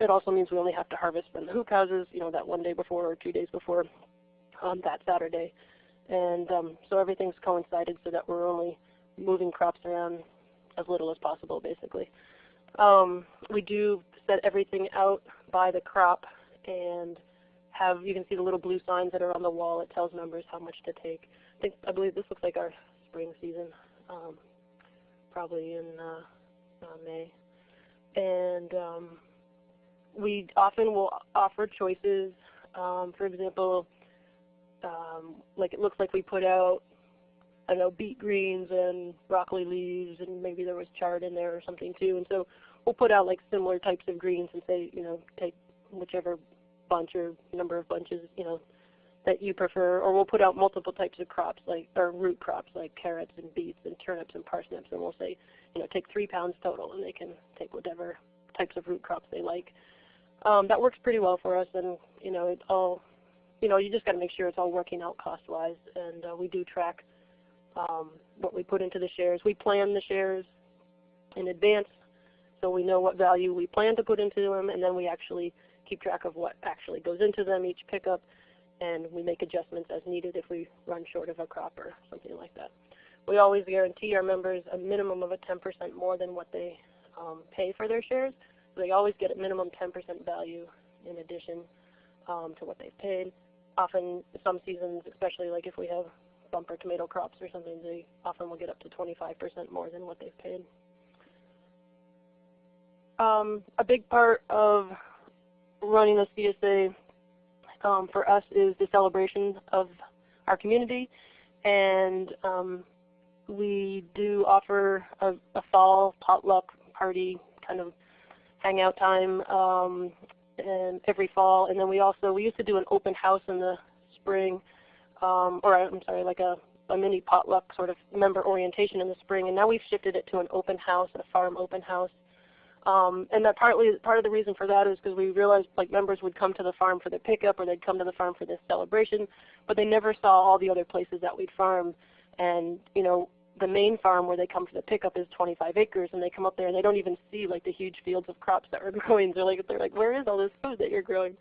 it also means we only have to harvest from the hoop houses, you know, that one day before or two days before um, that Saturday. And um, so everything's coincided so that we're only moving crops around as little as possible, basically. Um, we do set everything out by the crop and have, you can see the little blue signs that are on the wall. It tells members how much to take. I think, I believe this looks like our spring season, um, probably in uh, uh, May. And um, we often will offer choices. Um, for example, um, like it looks like we put out, I know, beet greens and broccoli leaves, and maybe there was chard in there or something too. And so we'll put out like similar types of greens and say, you know, take whichever bunch or number of bunches, you know, that you prefer, or we'll put out multiple types of crops, like or root crops like carrots and beets and turnips and parsnips, and we'll say, you know, take three pounds total, and they can take whatever types of root crops they like. Um, that works pretty well for us, and you know, it all, you know, you just got to make sure it's all working out cost-wise, and uh, we do track um, what we put into the shares. We plan the shares in advance so we know what value we plan to put into them, and then we actually keep track of what actually goes into them each pickup, and we make adjustments as needed if we run short of a crop or something like that. We always guarantee our members a minimum of a 10% more than what they um, pay for their shares. So they always get a minimum 10% value in addition um, to what they've paid. Often, some seasons, especially like if we have bumper tomato crops or something, they often will get up to 25% more than what they've paid. Um, a big part of running a CSA um, for us is the celebration of our community, and um, we do offer a, a, fall potluck party kind of hangout time um, and every fall, and then we also we used to do an open house in the spring, um, or I'm sorry, like a a mini potluck sort of member orientation in the spring, and now we've shifted it to an open house, a farm open house. Um, and that partly part of the reason for that is because we realized like members would come to the farm for the pickup or they'd come to the farm for this celebration, but they never saw all the other places that we'd farmed. And you know, the main farm where they come for the pickup is 25 acres, and they come up there and they don't even see like the huge fields of crops that we're growing. They're like, they're like, where is all this food that you're growing?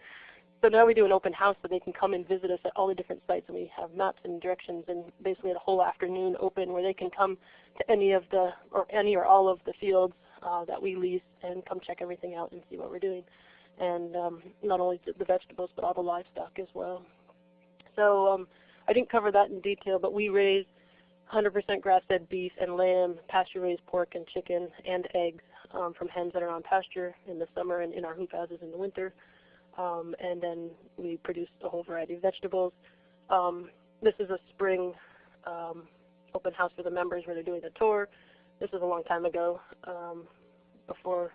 So now we do an open house so they can come and visit us at all the different sites, and we have maps and directions, and basically a whole afternoon open where they can come to any of the or any or all of the fields uh, that we lease and come check everything out and see what we're doing. And um, not only the vegetables, but all the livestock as well. So um, I didn't cover that in detail, but we raise 100% grass-fed beef and lamb, pasture-raised pork and chicken, and eggs um, from hens that are on pasture in the summer and in our hoop houses in the winter. Um, and then we produce a whole variety of vegetables. Um, this is a spring um, open house for the members where they're doing a tour. This was a long time ago, um, before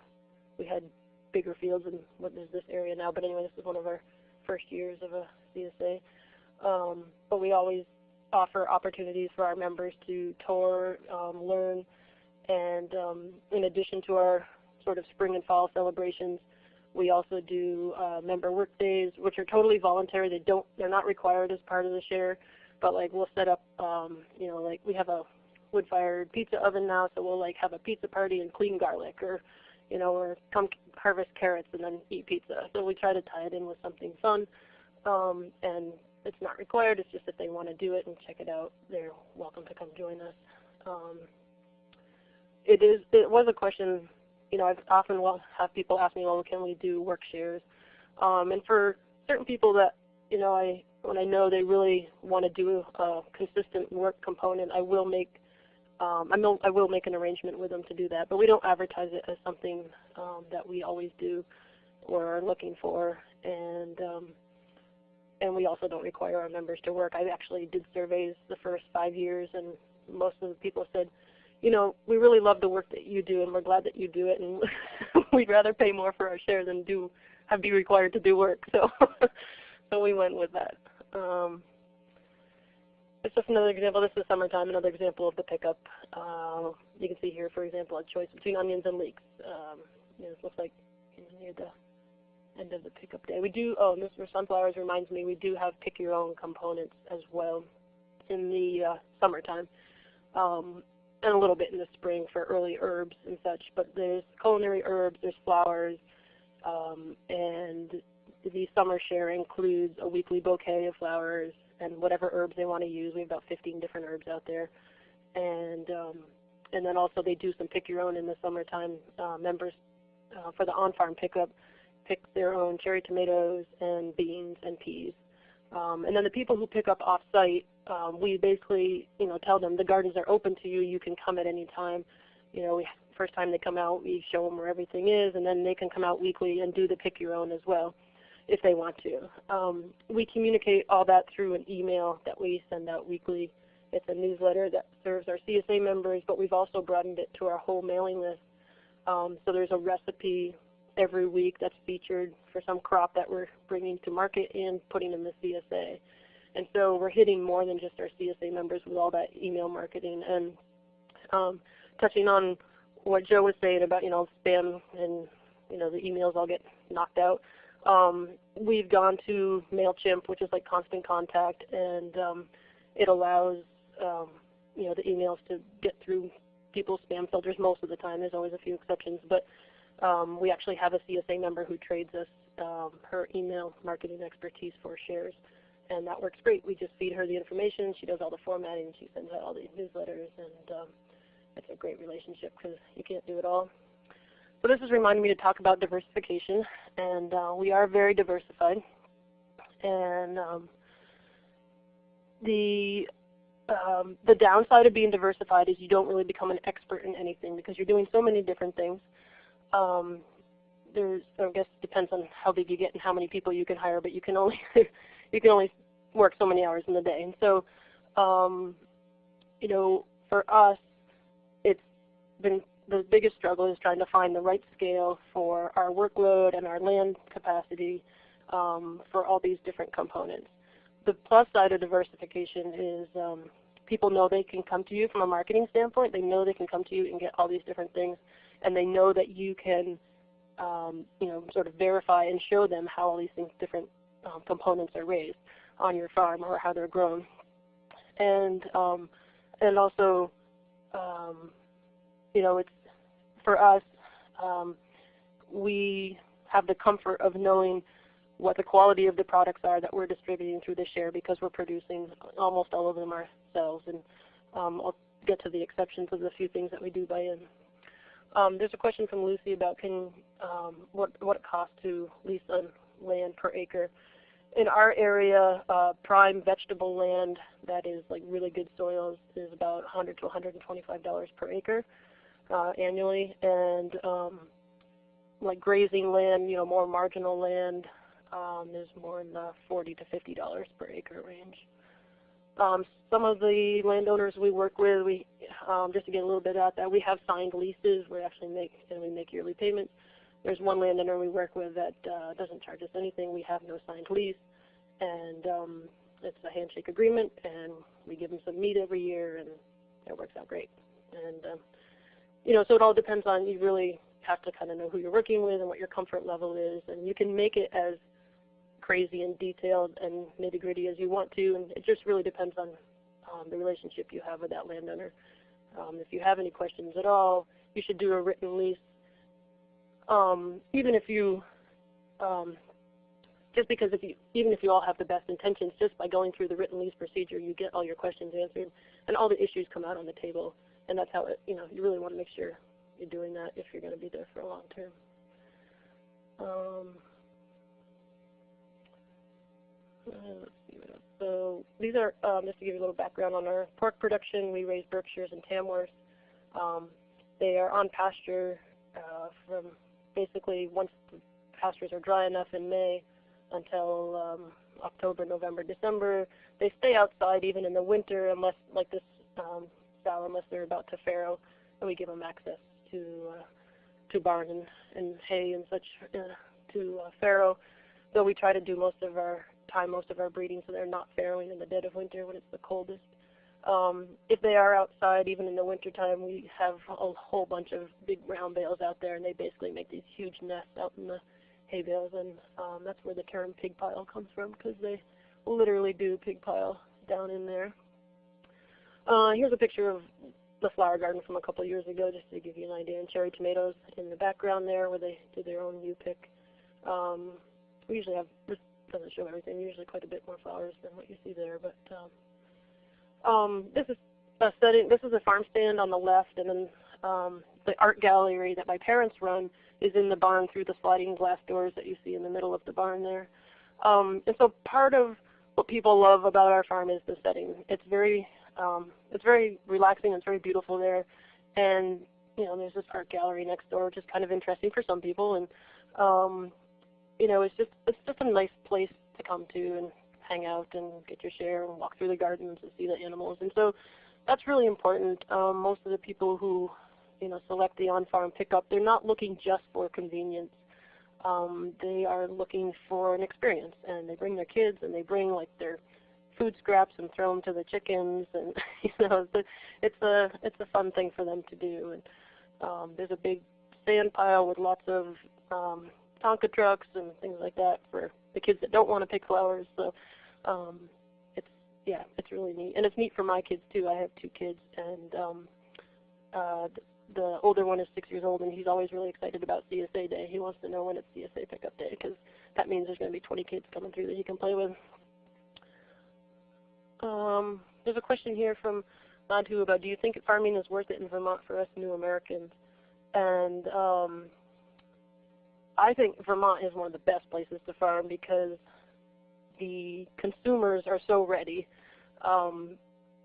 we had bigger fields and what is this area now. But anyway, this is one of our first years of a CSA. Um, but we always offer opportunities for our members to tour, um, learn, and um, in addition to our sort of spring and fall celebrations, we also do uh, member work days, which are totally voluntary. They don't, they're not required as part of the share, but like we'll set up, um, you know, like we have a wood-fired pizza oven now, so we'll like have a pizza party and clean garlic, or you know, or come harvest carrots and then eat pizza. So we try to tie it in with something fun, um, and it's not required. It's just if they want to do it and check it out, they're welcome to come join us. Um, it is. It was a question. You know, I've often will have people ask me, "Well, can we do work shares?" Um, and for certain people that you know, I when I know they really want to do a consistent work component, I will make um, I, will, I will make an arrangement with them to do that. But we don't advertise it as something um, that we always do or are looking for. And um, and we also don't require our members to work. I actually did surveys the first five years, and most of the people said, you know, we really love the work that you do, and we're glad that you do it, and we'd rather pay more for our share than do have be required to do work. So, so we went with that. Um, it's just another example. This is summertime. Another example of the pickup. Uh, you can see here, for example, a choice between onions and leeks. Um, you it looks like near the end of the pickup day. We do, oh, this for sunflowers reminds me, we do have pick your own components as well in the uh, summertime. Um, and a little bit in the spring for early herbs and such. But there's culinary herbs, there's flowers, um, and the summer share includes a weekly bouquet of flowers and whatever herbs they want to use. We have about 15 different herbs out there. And um, and then also they do some pick your own in the summertime. Uh, members uh, for the on-farm pickup pick their own cherry tomatoes and beans and peas. Um, and then the people who pick up off-site, um, we basically, you know, tell them the gardens are open to you. You can come at any time. You know, we, first time they come out, we show them where everything is, and then they can come out weekly and do the pick your own as well, if they want to. Um, we communicate all that through an email that we send out weekly. It's a newsletter that serves our CSA members, but we've also broadened it to our whole mailing list. Um, so there's a recipe every week that's featured for some crop that we're bringing to market and putting in the CSA. And so we're hitting more than just our CSA members with all that email marketing. And um, touching on what Joe was saying about, you know, spam and, you know, the emails all get knocked out. Um, we've gone to MailChimp, which is like constant contact, and um, it allows, um, you know, the emails to get through people's spam filters most of the time. There's always a few exceptions, but um, we actually have a CSA member who trades us um, her email marketing expertise for shares, and that works great. We just feed her the information. She does all the formatting. She sends out all the newsletters, and um, it's a great relationship because you can't do it all. So this is reminding me to talk about diversification, and uh, we are very diversified. And um, the um, the downside of being diversified is you don't really become an expert in anything because you're doing so many different things. Um, there's, I guess, it depends on how big you get and how many people you can hire, but you can only you can only work so many hours in the day. And so, um, you know, for us, it's been the biggest struggle is trying to find the right scale for our workload and our land capacity um, for all these different components. The plus side of diversification is um, people know they can come to you from a marketing standpoint. They know they can come to you and get all these different things and they know that you can, um, you know, sort of verify and show them how all these things, different um, components are raised on your farm or how they're grown, and um, and also, um, you know, it's for us, um, we have the comfort of knowing what the quality of the products are that we're distributing through the share because we're producing almost all of them ourselves. And um, I'll get to the exceptions of the few things that we do buy in. Um, there's a question from Lucy about can um, what what it costs to lease on land per acre. In our area, uh, prime vegetable land that is like really good soils is about 100 to 125 dollars per acre uh, annually, and um, like grazing land, you know, more marginal land um, is more in the 40 to 50 dollars per acre range. Um, some of the landowners we work with, we um, just to get a little bit at that, we have signed leases. We actually make and we make yearly payments. There's one landowner we work with that uh, doesn't charge us anything. We have no signed lease, and um, it's a handshake agreement, and we give them some meat every year, and it works out great. And um, you know, so it all depends on you really have to kind of know who you're working with and what your comfort level is, and you can make it as crazy and detailed and nitty gritty as you want to, and it just really depends on um, the relationship you have with that landowner. Um, if you have any questions at all, you should do a written lease. Um, even if you, um, just because if you, even if you all have the best intentions, just by going through the written lease procedure, you get all your questions answered, and all the issues come out on the table. And that's how it, you know, you really want to make sure you're doing that if you're going to be there for a long term. Um. So these are, um, just to give you a little background on our pork production, we raise Berkshires and Tamworths. Um, they are on pasture uh, from basically once the pastures are dry enough in May until um, October, November, December. They stay outside even in the winter unless, like this um, sow, unless they're about to farrow, and we give them access to uh, to barn and, and hay and such uh, to uh, farrow. Though we try to do most of our time most of our breeding so they're not farrowing in the dead of winter when it's the coldest. Um, if they are outside, even in the wintertime, we have a whole bunch of big brown bales out there, and they basically make these huge nests out in the hay bales, and um, that's where the term pig pile comes from, because they literally do pig pile down in there. Uh, here's a picture of the flower garden from a couple years ago, just to give you an idea, and cherry tomatoes in the background there, where they do their own U-pick. Um, we usually have this doesn't show everything. Usually quite a bit more flowers than what you see there. But um, um, this is a setting. This is a farm stand on the left, and then um, the art gallery that my parents run is in the barn through the sliding glass doors that you see in the middle of the barn there. Um, and so part of what people love about our farm is the setting. It's very um, it's very relaxing. It's very beautiful there, and you know there's this art gallery next door, which is kind of interesting for some people. And um, you know, it's just it's just a nice place to come to and hang out and get your share and walk through the gardens and see the animals. And so that's really important. Um, most of the people who, you know, select the on-farm pickup, they're not looking just for convenience. Um, they are looking for an experience, and they bring their kids and they bring like their food scraps and throw them to the chickens, and you know, it's a it's a fun thing for them to do. And um, there's a big sand pile with lots of um, Tonka trucks and things like that for the kids that don't want to pick flowers. So um, it's yeah, it's really neat, and it's neat for my kids too. I have two kids, and um, uh, the older one is six years old, and he's always really excited about CSA Day. He wants to know when it's CSA pickup day because that means there's going to be 20 kids coming through that he can play with. Um, there's a question here from Madhu about do you think farming is worth it in Vermont for us new Americans? And um, I think Vermont is one of the best places to farm because the consumers are so ready. Um,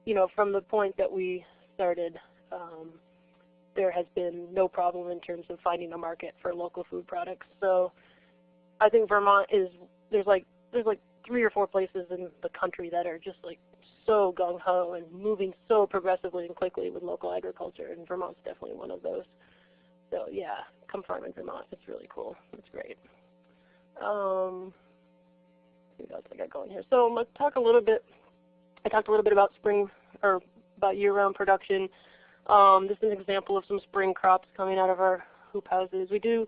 you know, from the point that we started, um, there has been no problem in terms of finding a market for local food products. So I think Vermont is there's like there's like three or four places in the country that are just like so gung ho and moving so progressively and quickly with local agriculture, and Vermont's definitely one of those. So yeah, come farm in Vermont. It's really cool. It's great. Um, what else I got going here? So let's talk a little bit. I talked a little bit about spring or about year-round production. Um, this is an example of some spring crops coming out of our hoop houses. We do.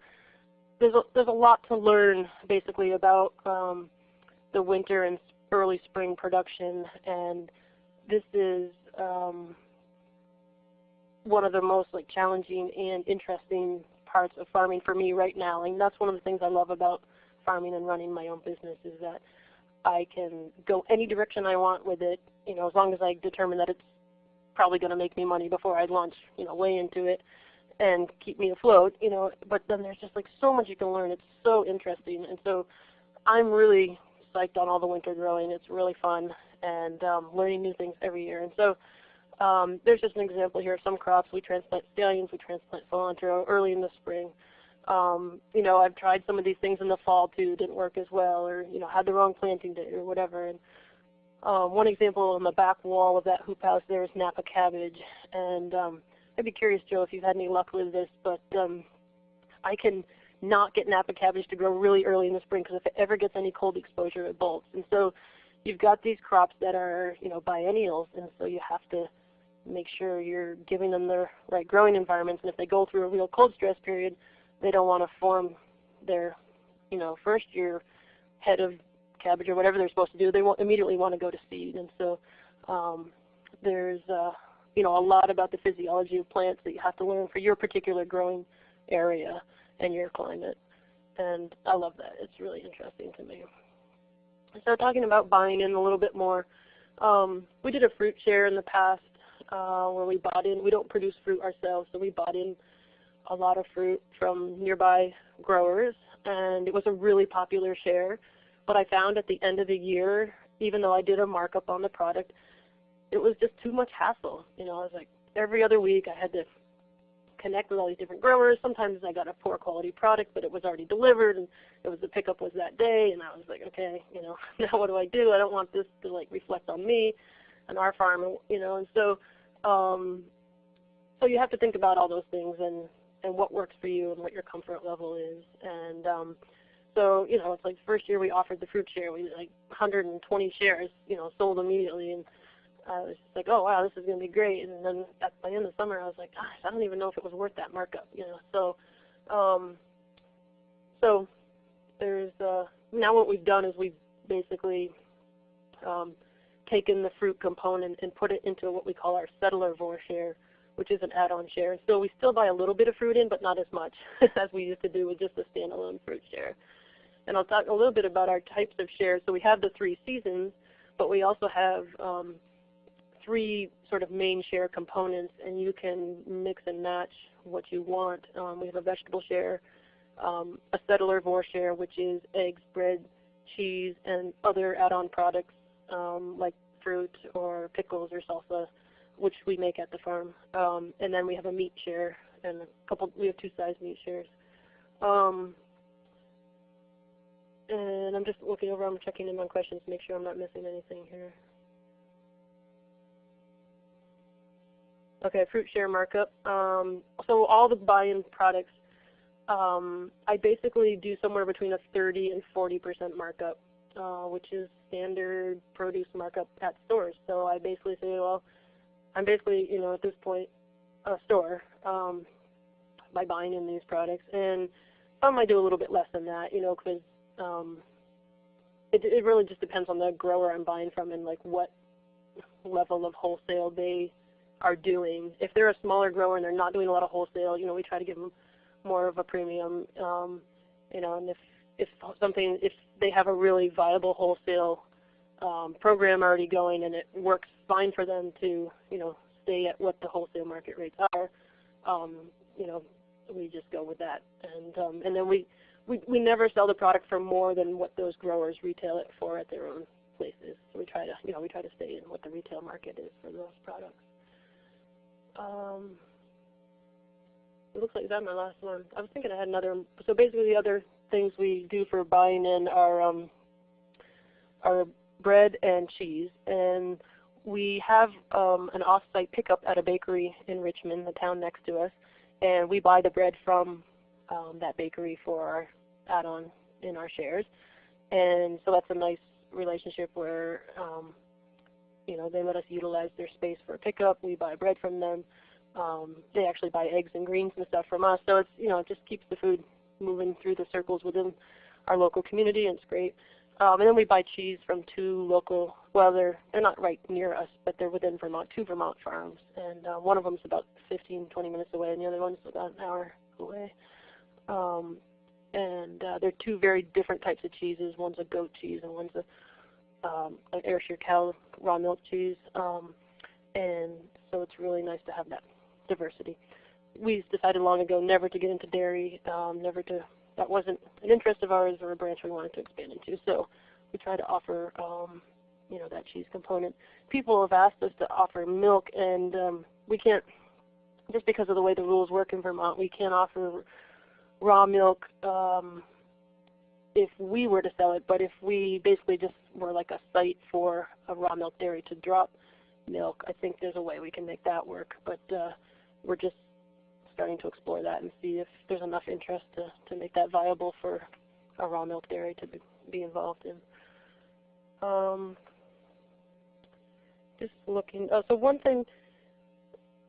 There's a, there's a lot to learn basically about um, the winter and early spring production, and this is um, one of the most like challenging and interesting parts of farming for me right now. And that's one of the things I love about farming and running my own business is that I can go any direction I want with it, you know, as long as I determine that it's probably going to make me money before I launch, you know, way into it. and keep me afloat, you know, but then there's just like so much you can learn. It's so interesting. And so I'm really psyched on all the winter growing. It's really fun and um, learning new things every year. And so um, there's just an example here of some crops. We transplant scallions, we transplant cilantro early in the spring. Um, you know, I've tried some of these things in the fall too, didn't work as well, or you know, had the wrong planting date or whatever. And um, one example on the back wall of that hoop house there is Napa cabbage, and um, I'd be curious, Joe, if you've had any luck with this, but um, I can not get Napa cabbage to grow really early in the spring because if it ever gets any cold exposure, it bolts. And so you've got these crops that are, you know, biennials, and so you have to make sure you're giving them the right growing environments. And if they go through a real cold stress period, they don't want to form their, you know, first year head of cabbage or whatever they're supposed to do. They won't immediately want to go to seed. And so um, there's, uh, you know, a lot about the physiology of plants that you have to learn for your particular growing area and your climate. And I love that. It's really interesting to me. So talking about buying in a little bit more, um, we did a fruit share in the past uh, where we bought in. We don't produce fruit ourselves, so we bought in a lot of fruit from nearby growers, and it was a really popular share. But I found at the end of the year, even though I did a markup on the product, it was just too much hassle. You know, I was like every other week I had to connect with all these different growers. Sometimes I got a poor quality product, but it was already delivered, and it was the pickup was that day, and I was like, okay, you know, now what do I do? I don't want this to like reflect on me and our farm, you know, and so, um, so you have to think about all those things and and what works for you and what your comfort level is, and um, so you know, it's like first year we offered the fruit share, we like 120 shares, you know, sold immediately, and I was just like, oh wow, this is going to be great. And then at the end of the summer, I was like, gosh, I don't even know if it was worth that markup, you know. So, um, so there's uh, now what we've done is we've basically um, taken the fruit component and put it into what we call our settler vor share, which is an add-on share. So we still buy a little bit of fruit in, but not as much as we used to do with just a standalone fruit share. And I'll talk a little bit about our types of shares. So we have the three seasons, but we also have um, three sort of main share components, and you can mix and match what you want. Um, we have a vegetable share, um, a settler vor share, which is eggs, bread, cheese, and other add-on products um, like fruit or pickles or salsa, which we make at the farm. Um, and then we have a meat share and a couple. We have two size meat shares. Um, and I'm just looking over. I'm checking in on questions to make sure I'm not missing anything here. Okay, fruit share markup. Um, so all the buy-in products, um, I basically do somewhere between a 30 and 40% markup, uh, which is standard produce markup at stores. So I basically say, well, I'm basically, you know, at this point, a store um, by buying in these products. And some I do a little bit less than that, you know, because um, it, it really just depends on the grower I'm buying from and like what level of wholesale they are doing. If they're a smaller grower and they're not doing a lot of wholesale, you know, we try to give them more of a premium. Um, you know, and if if something if they have a really viable wholesale um, program already going and it works fine for them to you know stay at what the wholesale market rates are, um, you know, we just go with that. And um, and then we, we we never sell the product for more than what those growers retail it for at their own places. So we try to you know we try to stay in what the retail market is for those products. Um, it looks like that's my last one. I was thinking I had another. So basically, the other things we do for buying in are um, are bread and cheese, and we have um, an off-site pickup at a bakery in Richmond, the town next to us, and we buy the bread from um, that bakery for our add-on in our shares, and so that's a nice relationship where um, you know, they let us utilize their space for pickup. We buy bread from them. Um, they actually buy eggs and greens and stuff from us. So it's, you know, it just keeps the food moving through the circles within our local community, and it's great. Um, and then we buy cheese from two local, well, they're, they're not right near us, but they're within Vermont, two Vermont farms. And uh, one of them is about 15, 20 minutes away, and the other one's about an hour away. Um, and uh, they're two very different types of cheeses. One's a goat cheese, and one's a um, an Ayrshire cow raw milk cheese, um, and so it's really nice to have that diversity. we decided long ago never to get into dairy, um, never to, that wasn't an interest of ours or a branch we wanted to expand into. So we try to offer, um, you know, that cheese component. People have asked us to offer milk and um, we can't, just because of the way the rules work in Vermont, we can't offer raw milk um, if we were to sell it, but if we basically just were like a site for a raw milk dairy to drop milk, I think there's a way we can make that work. But uh, we're just starting to explore that and see if there's enough interest to, to make that viable for a raw milk dairy to be, be involved in. Um, just looking, oh, so one thing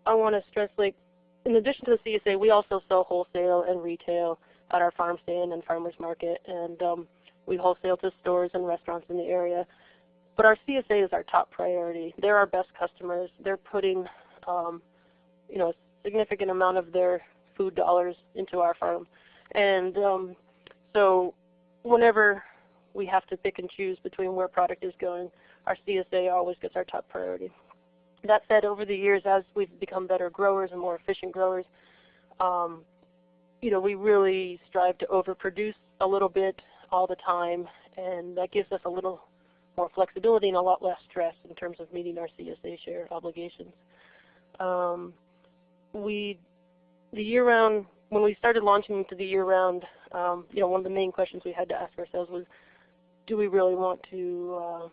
I want to stress, like, in addition to the CSA, we also sell wholesale and retail at our farm stand and farmers market, and um, we wholesale to stores and restaurants in the area. But our CSA is our top priority. They're our best customers. They're putting, um, you know, a significant amount of their food dollars into our farm, and um, so whenever we have to pick and choose between where product is going, our CSA always gets our top priority. That said, over the years, as we've become better growers and more efficient growers, um, you know, we really strive to overproduce a little bit all the time, and that gives us a little more flexibility and a lot less stress in terms of meeting our CSA share obligations. Um, we, the year-round, when we started launching into the year-round, um, you know, one of the main questions we had to ask ourselves was, do we really want to, uh,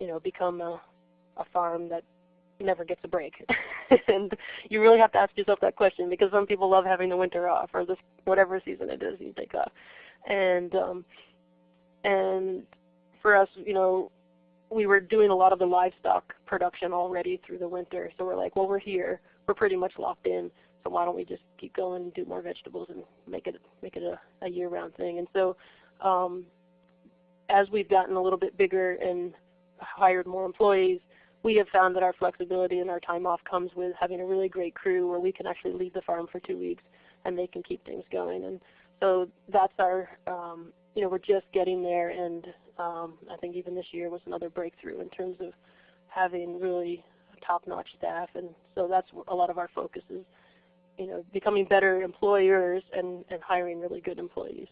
you know, become a, a farm that never gets a break. and you really have to ask yourself that question because some people love having the winter off or this whatever season it is you take off. And um, and for us, you know, we were doing a lot of the livestock production already through the winter. So we're like, well, we're here. We're pretty much locked in. So why don't we just keep going and do more vegetables and make it make it a, a year-round thing? And so um, as we've gotten a little bit bigger and hired more employees, we have found that our flexibility and our time off comes with having a really great crew where we can actually leave the farm for two weeks and they can keep things going. And so that's our, um, you know, we're just getting there and um, I think even this year was another breakthrough in terms of having really top-notch staff. And so that's a lot of our focus is, you know, becoming better employers and, and hiring really good employees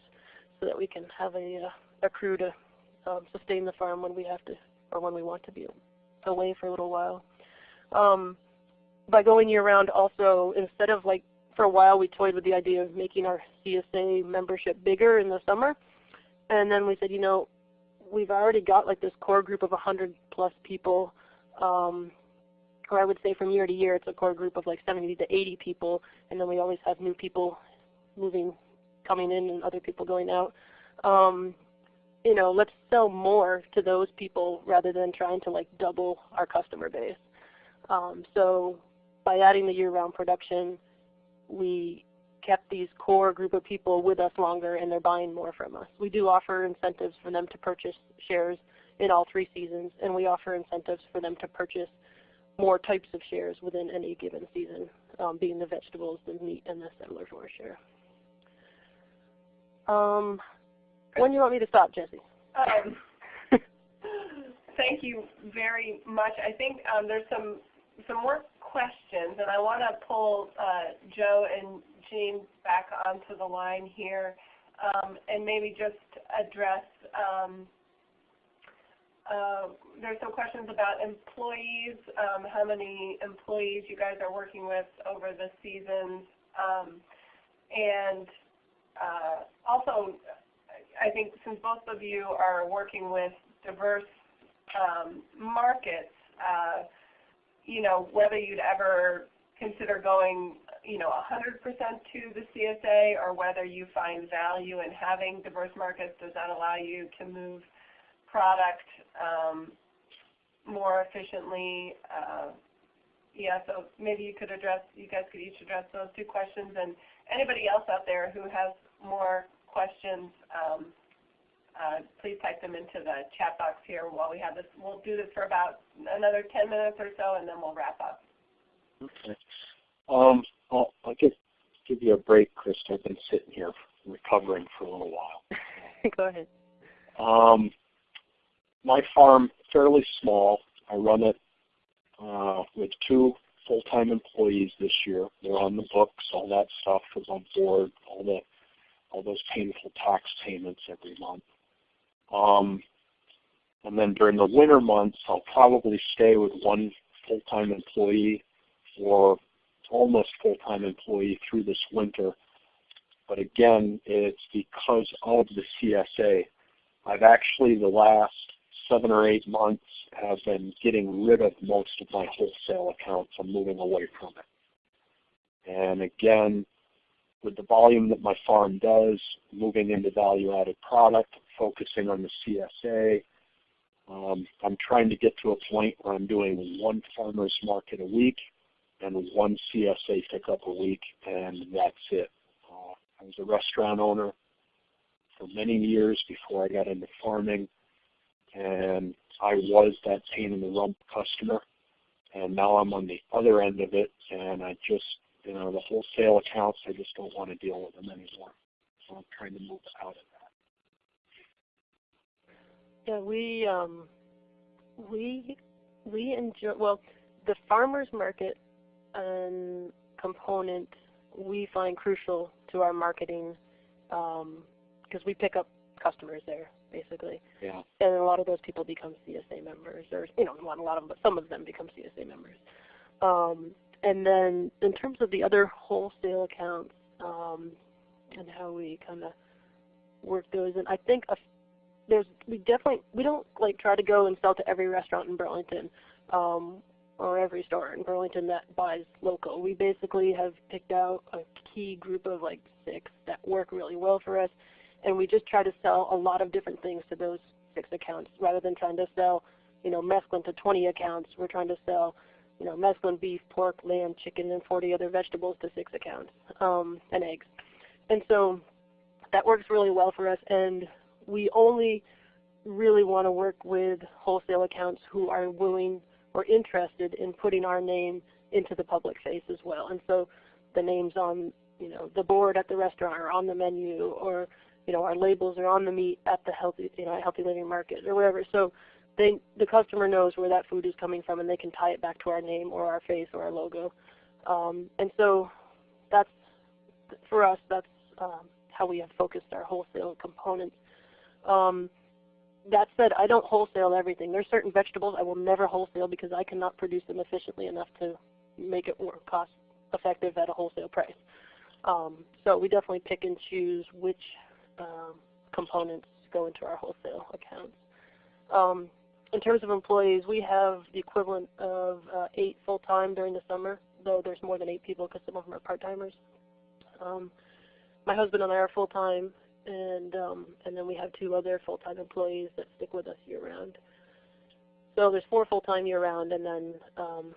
so that we can have a, uh, a crew to um, sustain the farm when we have to or when we want to be away for a little while. Um, by going year round also, instead of like for a while we toyed with the idea of making our CSA membership bigger in the summer. And then we said, you know, we've already got like this core group of 100 plus people. Um, or I would say from year to year it's a core group of like 70 to 80 people. And then we always have new people moving, coming in and other people going out. Um, you know, let's sell more to those people rather than trying to like double our customer base. Um, so by adding the year-round production, we kept these core group of people with us longer and they're buying more from us. We do offer incentives for them to purchase shares in all three seasons and we offer incentives for them to purchase more types of shares within any given season, um, being the vegetables, the meat, and the settler share. Um, when do you want me to stop, Jesse? Um, thank you very much. I think um, there's some some more questions, and I want to pull uh, Joe and Jean back onto the line here, um, and maybe just address. Um, uh, there's some questions about employees, um, how many employees you guys are working with over the seasons, um, and uh, also I think since both of you are working with diverse um, markets, uh, you know, whether you'd ever consider going, you know, 100% to the CSA or whether you find value in having diverse markets, does that allow you to move product um, more efficiently? Uh, yeah, so maybe you could address, you guys could each address those two questions and anybody else out there who has more questions, um, uh, please type them into the chat box here while we have this. We'll do this for about another 10 minutes or so, and then we'll wrap up. Okay. Um, I'll, I'll just give you a break, Chris. I've been sitting here recovering for a little while. Go ahead. Um, my farm fairly small. I run it uh, with two full-time employees this year. They're on the books. All that stuff is on board. All the all those painful tax payments every month. Um, and then during the winter months, I'll probably stay with one full-time employee or almost full-time employee through this winter. But again, it's because of the CSA. I've actually the last seven or eight months have been getting rid of most of my wholesale accounts. I'm moving away from it. And again, with the volume that my farm does, moving into value-added product, focusing on the CSA, um, I'm trying to get to a point where I'm doing one farmer's market a week and one CSA pickup a week, and that's it. Uh, I was a restaurant owner for many years before I got into farming, and I was that pain in the rump customer, and now I'm on the other end of it, and I just, you know, the wholesale accounts, I just don't want to deal with them anymore. So I'm trying to move out of that. Yeah, we um, we we enjoy well the farmers market um, component we find crucial to our marketing because um, we pick up customers there basically. Yeah. And a lot of those people become CSA members, or you know, not a lot of them, but some of them become CSA members. Um, and then in terms of the other wholesale accounts um, and how we kind of work those, and I think a there's we definitely we don't like try to go and sell to every restaurant in Burlington um, or every store in Burlington that buys local. We basically have picked out a key group of like six that work really well for us, and we just try to sell a lot of different things to those six accounts rather than trying to sell, you know, mesclun to 20 accounts. We're trying to sell, you know, mesclun beef, pork, lamb, chicken, and 40 other vegetables to six accounts um, and eggs, and so that works really well for us and we only really want to work with wholesale accounts who are willing or interested in putting our name into the public face as well. And so the names on you know the board at the restaurant or on the menu or you know our labels are on the meat at the healthy you know healthy living market or whatever. So they the customer knows where that food is coming from and they can tie it back to our name or our face or our logo. Um, and so that's for us that's um, how we have focused our wholesale components um, that said, I don't wholesale everything. There's certain vegetables I will never wholesale because I cannot produce them efficiently enough to make it more cost effective at a wholesale price. Um, so we definitely pick and choose which um, components go into our wholesale accounts. Um, in terms of employees, we have the equivalent of uh, eight full-time during the summer, though there's more than eight people because some of them are part-timers. Um, my husband and I are full-time, and um, and then we have two other full-time employees that stick with us year-round. So there's four full-time year-round, and then um,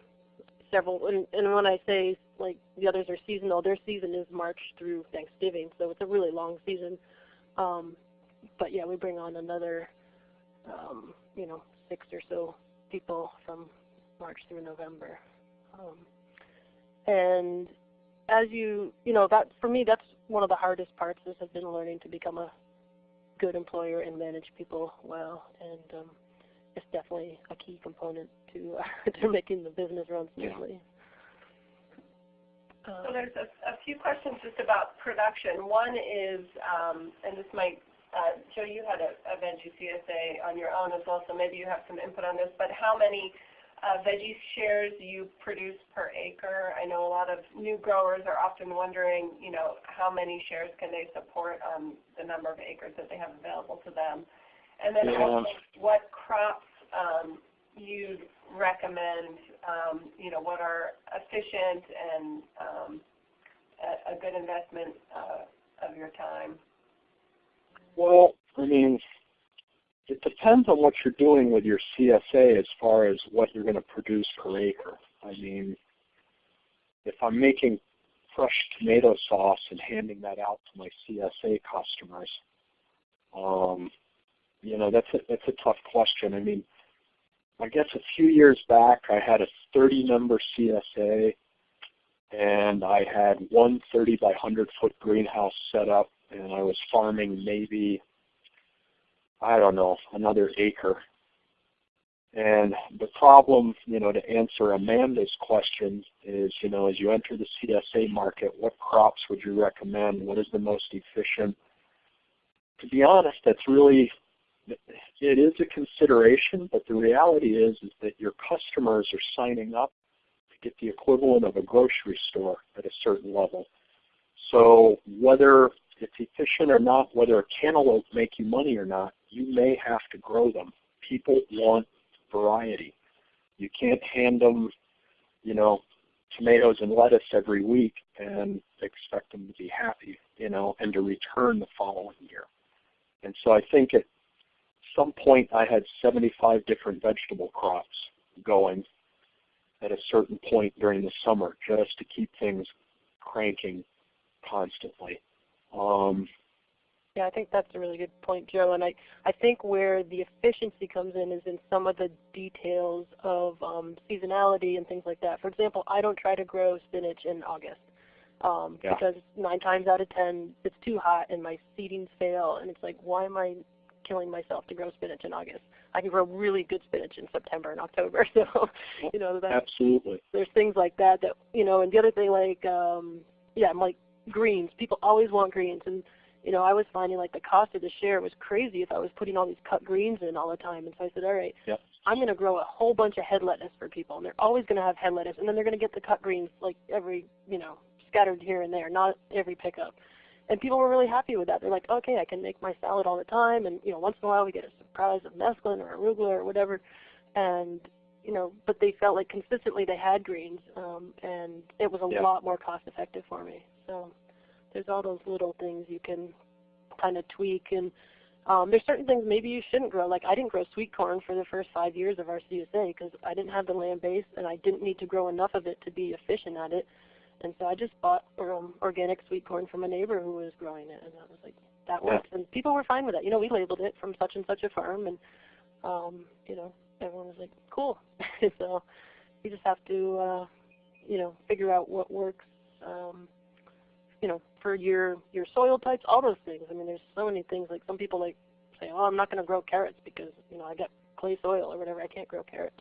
several. And, and when I say like the others are seasonal, their season is March through Thanksgiving, so it's a really long season. Um, but yeah, we bring on another, um, you know, six or so people from March through November. Um, and as you, you know, that for me, that's one of the hardest parts. This has been learning to become a good employer and manage people well, and um, it's definitely a key component to uh, to making the business run smoothly. Yeah. so there's a, a, few questions just about production. One is, um, and this might, uh, Joe, you had a, a veggie CSA on your own as well, so maybe you have some input on this. But how many uh, veggie shares you produce per acre. I know a lot of new growers are often wondering, you know, how many shares can they support on the number of acres that they have available to them. And then yeah. also what crops um, you'd recommend, um, you know, what are efficient and um, a, a, good investment uh, of your time? Well, I mean, it depends on what you're doing with your CSA as far as what you're going to produce per acre. I mean, if I'm making fresh tomato sauce and handing that out to my CSA customers, um, you know, that's a, that's a tough question. I mean, I guess a few years back I had a 30 number CSA and I had one 30 by 100 foot greenhouse set up and I was farming maybe I don't know, another acre. And the problem, you know, to answer Amanda's question is, you know, as you enter the CSA market, what crops would you recommend? What is the most efficient? To be honest, that's really, it is a consideration, but the reality is, is that your customers are signing up to get the equivalent of a grocery store at a certain level. So whether it's efficient or not, whether a cantaloupe make you money or not, you may have to grow them. People want variety. You can't hand them, you know, tomatoes and lettuce every week and expect them to be happy, you know, and to return the following year. And so I think at some point I had 75 different vegetable crops going at a certain point during the summer just to keep things cranking constantly. Um, yeah, I think that's a really good point, Joe. And I, I think where the efficiency comes in is in some of the details of um, seasonality and things like that. For example, I don't try to grow spinach in August um, Yeah. because nine times out of ten it's too hot and my seedings fail. And it's like, why am I killing myself to grow spinach in August? I can grow really good spinach in September and October. So, you know, that absolutely. there's things like that that you know and the other thing like um yeah i'm like greens. People always want greens. And you know i was finding like the cost of the share was crazy if i was putting all these cut greens in all the time. And so i said all right Yep. i'm going to grow a whole bunch of head lettuce for people. And they're always going to have head lettuce. And then they're going to get the cut greens like every you know scattered here and there not every pickup. And people were really happy with that. They're like okay i can make my salad all the time. And you know once in a while we get a surprise of mesclun or arugula or whatever. And you know, but they felt like consistently they had greens, um, and it was a Yeah. lot more cost effective for me. So there's all those little things you can kind of tweak, and um, there's certain things maybe you shouldn't grow. Like I didn't grow sweet corn for the first five years of our CSA because I didn't have the land base, and I didn't need to grow enough of it to be efficient at it. And so I just bought um, organic sweet corn from a neighbor who was growing it, and I was like, that Yeah. works. And people were fine with that. You know, we labeled it from such and such a farm, and um, you know, everyone was like, cool. so you just have to, uh, you know, figure out what works, um, you know, for your your soil types, all those things. I mean, there's so many things. Like some people like say, oh, I'm not going to grow carrots because you know I got clay soil or whatever. I can't grow carrots.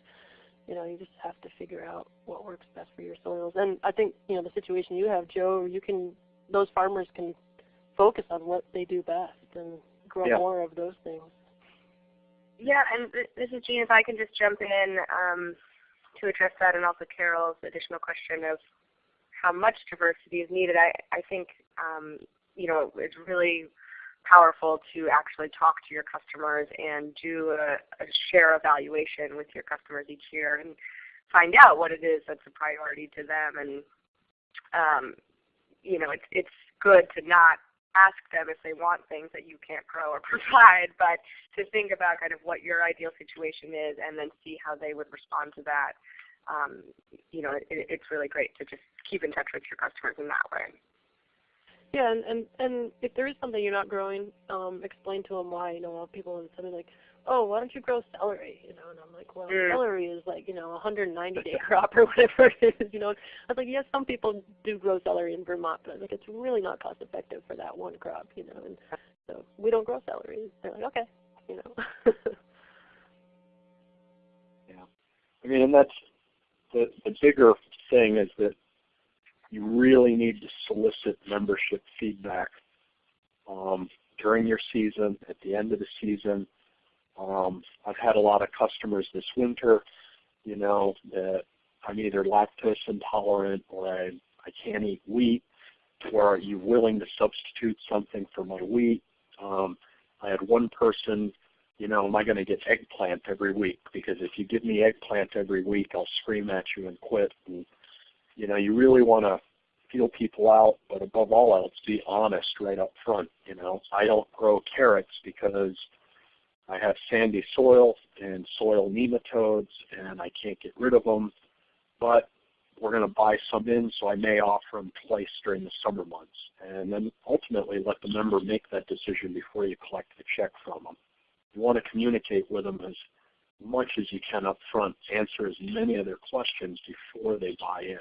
You know, you just have to figure out what works best for your soils. And I think you know the situation you have, Joe. You can those farmers can focus on what they do best and grow Yeah. more of those things. Yeah, and this is Jean. If I can just jump in um, to address that, and also Carol's additional question of how much diversity is needed. I, I think um, you know it's really powerful to actually talk to your customers and do a, a share evaluation with your customers each year and find out what it is that's a priority to them. And um, you know, it's it's good to not ask them if they want things that you can't grow or provide, but to think about kind of what your ideal situation is and then see how they would respond to that. Um, you know, it, it's really great to just keep in touch with your customers in that way. Yeah, and, and and if there is something you're not growing, um, explain to them why. You know, a lot of people tell me like, "Oh, why don't you grow celery?" You know, and I'm like, "Well, Mm. celery is like you know a 190 day crop or whatever it is." You know, I was like, "Yes, some people do grow celery in Vermont, but I was like, it's really not cost effective for that one crop." You know, and so we don't grow celery. They're like, "Okay," you know. Yeah. I mean, and that's the, the bigger thing is that you really need to solicit membership feedback um, during your season, at the end of the season. Um, I've had a lot of customers this winter, you know, that I'm either lactose intolerant or I, I can't eat wheat, or are you willing to substitute something for my wheat? Um, I had one person you know, am I going to get eggplant every week? Because if you give me eggplant every week, I'll scream at you and quit. And, you know, you really want to feel people out, but above all else, be honest right up front. You know, I don't grow carrots because I have sandy soil and soil nematodes, and I can't get rid of them. But we're going to buy some in, so I may offer them twice during the summer months, and then ultimately let the member make that decision before you collect the check from them you want to communicate with them as much as you can up front, answer as many of their questions before they buy in,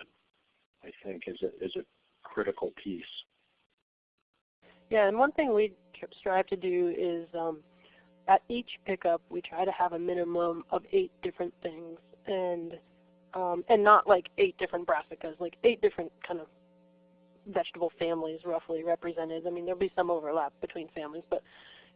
I think is a, is a critical piece. Yeah, and one thing we strive to do is um, at each pickup, we try to have a minimum of eight different things, and um, and not like eight different brassicas, like eight different kind of vegetable families roughly represented. I mean, there'll be some overlap between families, but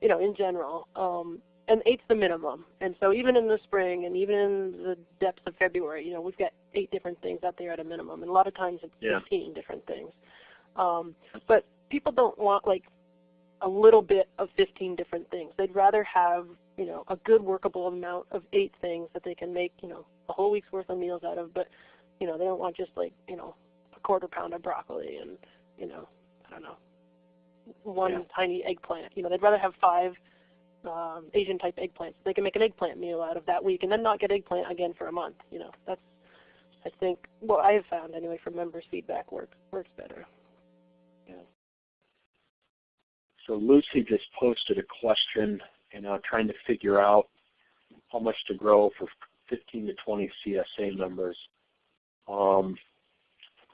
you know, in general, um, and eight's the minimum. And so even in the spring and even in the depths of February, you know, we've got eight different things out there at a minimum, and a lot of times it's Yeah. 15 different things. Um, but people don't want like a little bit of 15 different things. They'd rather have, you know, a good workable amount of eight things that they can make, you know, a whole week's worth of meals out of. But, you know, they don't want just like, you know, a quarter pound of broccoli and, you know, I don't know, one Yeah. tiny eggplant. You know, they'd rather have five um, Asian type eggplants. They can make an eggplant meal out of that week and then not get eggplant again for a month. You know, that's I think what I have found anyway from members' feedback works works better. So Lucy just posted a question, you know, trying to figure out how much to grow for 15 to 20 CSA members. Um,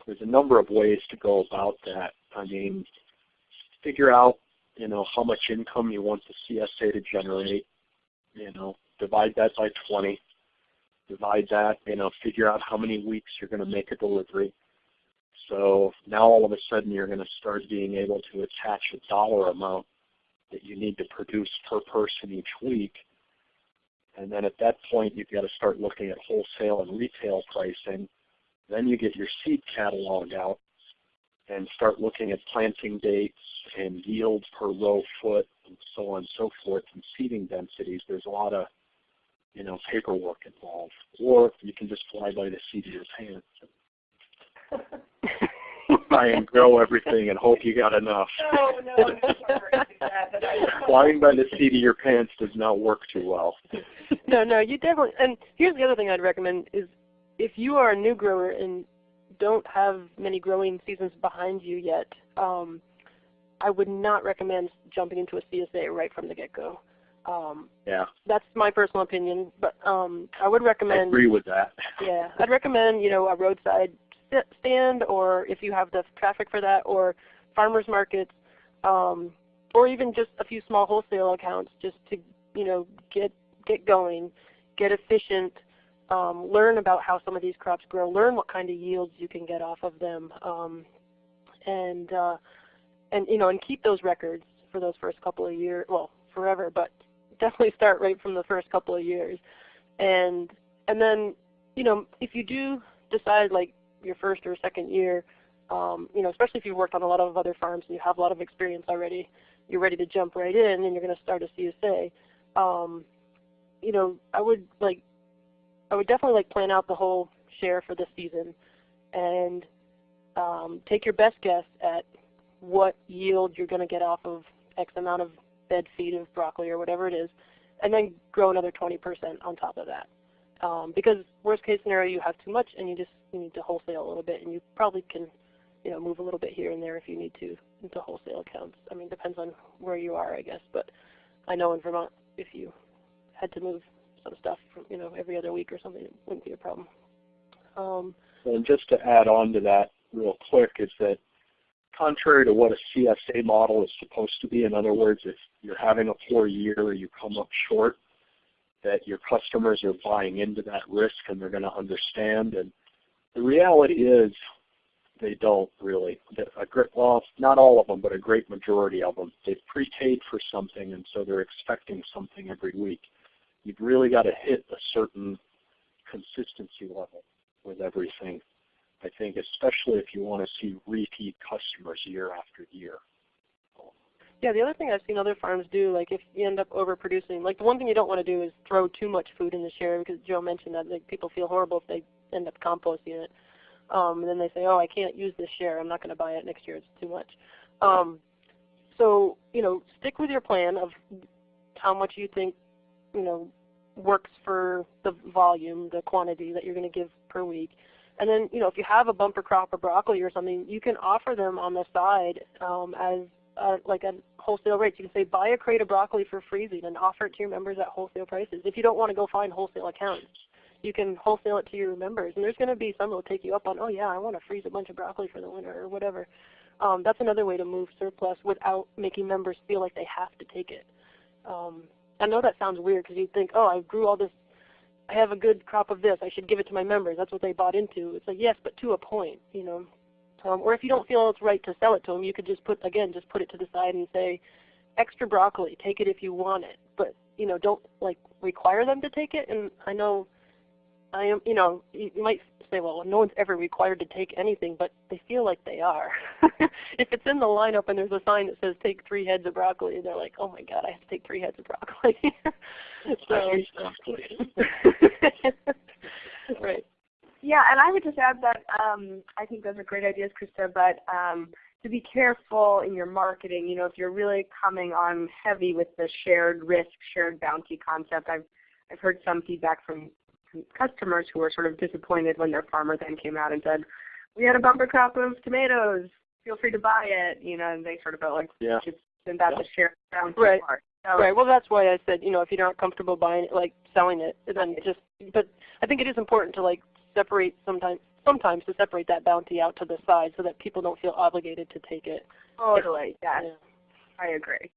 there's a number of ways to go about that. I mean, figure out, you know, how much income you want the CSA to generate. You know, divide that by 20. Divide that, you know, figure out how many weeks you're going to make a delivery. So now all of a sudden you're going to start being able to attach a dollar amount that you need to produce per person each week. And then at that point you've got to start looking at wholesale and retail pricing. Then you get your seed catalog out and start looking at planting dates and yields per row foot and so on and so forth and seeding densities. There's a lot of you know, paperwork involved. Or you can just fly by the seat of your pants try and grow everything and hope you got enough. No, no, I'm not that, but I- Flying by the seat of your pants does not work too well. no, no, you definitely. And here's the other thing I'd recommend is if you are a new grower and don't have many growing seasons behind you yet, um, I would not recommend jumping into a CSA right from the get-go. Um, Yeah, that's my personal opinion, but um, I would I recommend. agree with that. Yeah, I'd recommend you know a roadside stand, or if you have the traffic for that, or farmers markets, um, or even just a few small wholesale accounts, just to you know get get going, get efficient, um, learn about how some of these crops grow, learn what kind of yields you can get off of them, um, and uh, and you know and keep those records for those first couple of years, well forever, but definitely start right from the first couple of years, and and then you know if you do decide like your first or second year, um, you know especially if you've worked on a lot of other farms and you have a lot of experience already, you're ready to jump right in and you're going to start a CSA. Um, you know I would like I would definitely like plan out the whole share for the season, and um, take your best guess at what yield you're going to get off of X amount of bed feed of broccoli or whatever it is, and then grow another 20% on top of that. Um, because worst case scenario, you have too much and you just you need to wholesale a little bit, and you probably can, you know, move a little bit here and there if you need to into wholesale accounts. I mean, depends on where you are, I guess. But I know in Vermont, if you had to move some stuff, from, you know, every other week or something, it wouldn't be a problem. Um, And just to add on to that real quick is that contrary to what a CSA model is supposed to be, in other words, if you're having a poor year or you come up short, that your customers are buying into that risk and they're going to understand. And the reality is they don't really. A great, well, not all of them, but a great majority of them. They've prepaid for something and so they're expecting something every week. You've really got to hit a certain consistency level with everything. I think especially if you want to see repeat customers year after year. Yeah, the other thing I've seen other farms do, like if you end up overproducing, like the one thing you don't want to do is throw too much food in the share because Joe mentioned that like people feel horrible if they end up composting it. Um, and then they say, oh, I can't use this share. I'm not going to buy it next year. It's too much. Um, so, you know, stick with your plan of how much you think, you know, works for the volume, the quantity that you're going to give per week. And then, you know, if you have a bumper crop of broccoli or something, you can offer them on the side um, as uh, like a wholesale rate. You can say buy a crate of broccoli for freezing and offer it to your members at wholesale prices. If you don't want to go find wholesale accounts, you can wholesale it to your members. And there's going to be some that will take you up on, oh yeah, I want to freeze a bunch of broccoli for the winter or whatever. Um, that's another way to move surplus without making members feel like they have to take it. Um, I know that sounds weird because you think, oh, I grew all this, I have a good crop of this, I should give it to my members. That's what they bought into. It's like yes, but to a point, you know. Um, or if you don't feel it's right to sell it to them, you could just put again, just put it to the side and say, extra broccoli, take it if you want it, but you know, don't like require them to take it. And I know, I am, you know, you might say, well, no one's ever required to take anything, but they feel like they are. if it's in the lineup and there's a sign that says take three heads of broccoli, they're like, oh my god, I have to take three heads of broccoli. So, broccoli. right. Yeah, and I would just add that um, I think those are great ideas, Krista, but um, to be careful in your marketing, you know, if you're really coming on heavy with the shared risk, shared bounty concept, I've, I've heard some feedback from customers who were sort of disappointed when their farmer then came out and said, we had a bumper crop of tomatoes, feel free to buy it, you know, and they sort of felt like, Yeah. isn't that Yeah. the shared bounty Right. part? So, Right. Well, that's why I said, you know, if you're not comfortable buying it, like selling it, then just. But I think it is important to like separate sometimes, sometimes to separate that bounty out to the side so that people don't feel obligated to take it. Totally, yes, Yeah. I agree.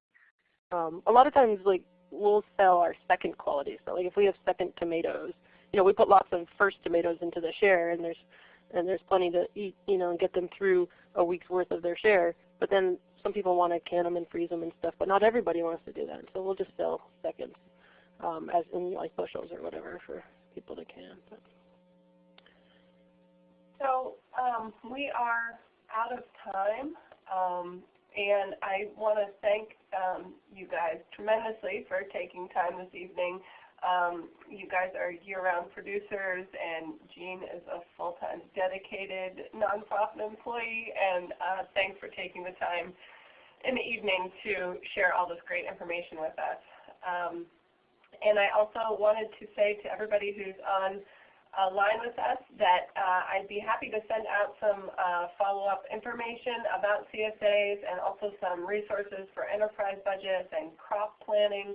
Um, a lot of times, like we'll sell our second quality. So, like if we have second tomatoes, you know, we put lots of first tomatoes into the share, and there's and there's plenty to eat, you know, and get them through a week's worth of their share. But then some people want to can them and freeze them and stuff, but not everybody wants to do that. So we'll just sell seconds, um, as in like bushels or whatever for people that can. But. So um, we are out of time, um, and I want to thank um, you guys tremendously for taking time this evening. Um, you guys are year-round producers, and Jean is a full-time dedicated nonprofit employee, and uh, thanks for taking the time in the evening to share all this great information with us. Um, and I also wanted to say to everybody who's on line with us that uh, I'd be happy to send out some uh, follow-up information about CSAs and also some resources for enterprise budgets and crop planning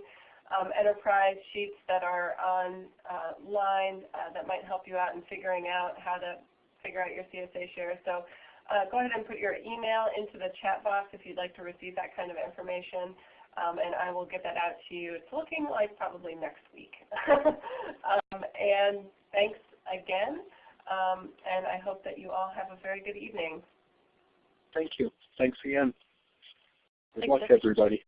um, enterprise sheets that are online uh, that might help you out in figuring out how to figure out your CSA share. So uh, go ahead and put your email into the chat box if you'd like to receive that kind of information. Um, and I will get that out to you. It's looking like probably next week. um, and thanks again, um, and I hope that you all have a very good evening. Thank you. Thanks again. Good Thanks, luck, everybody.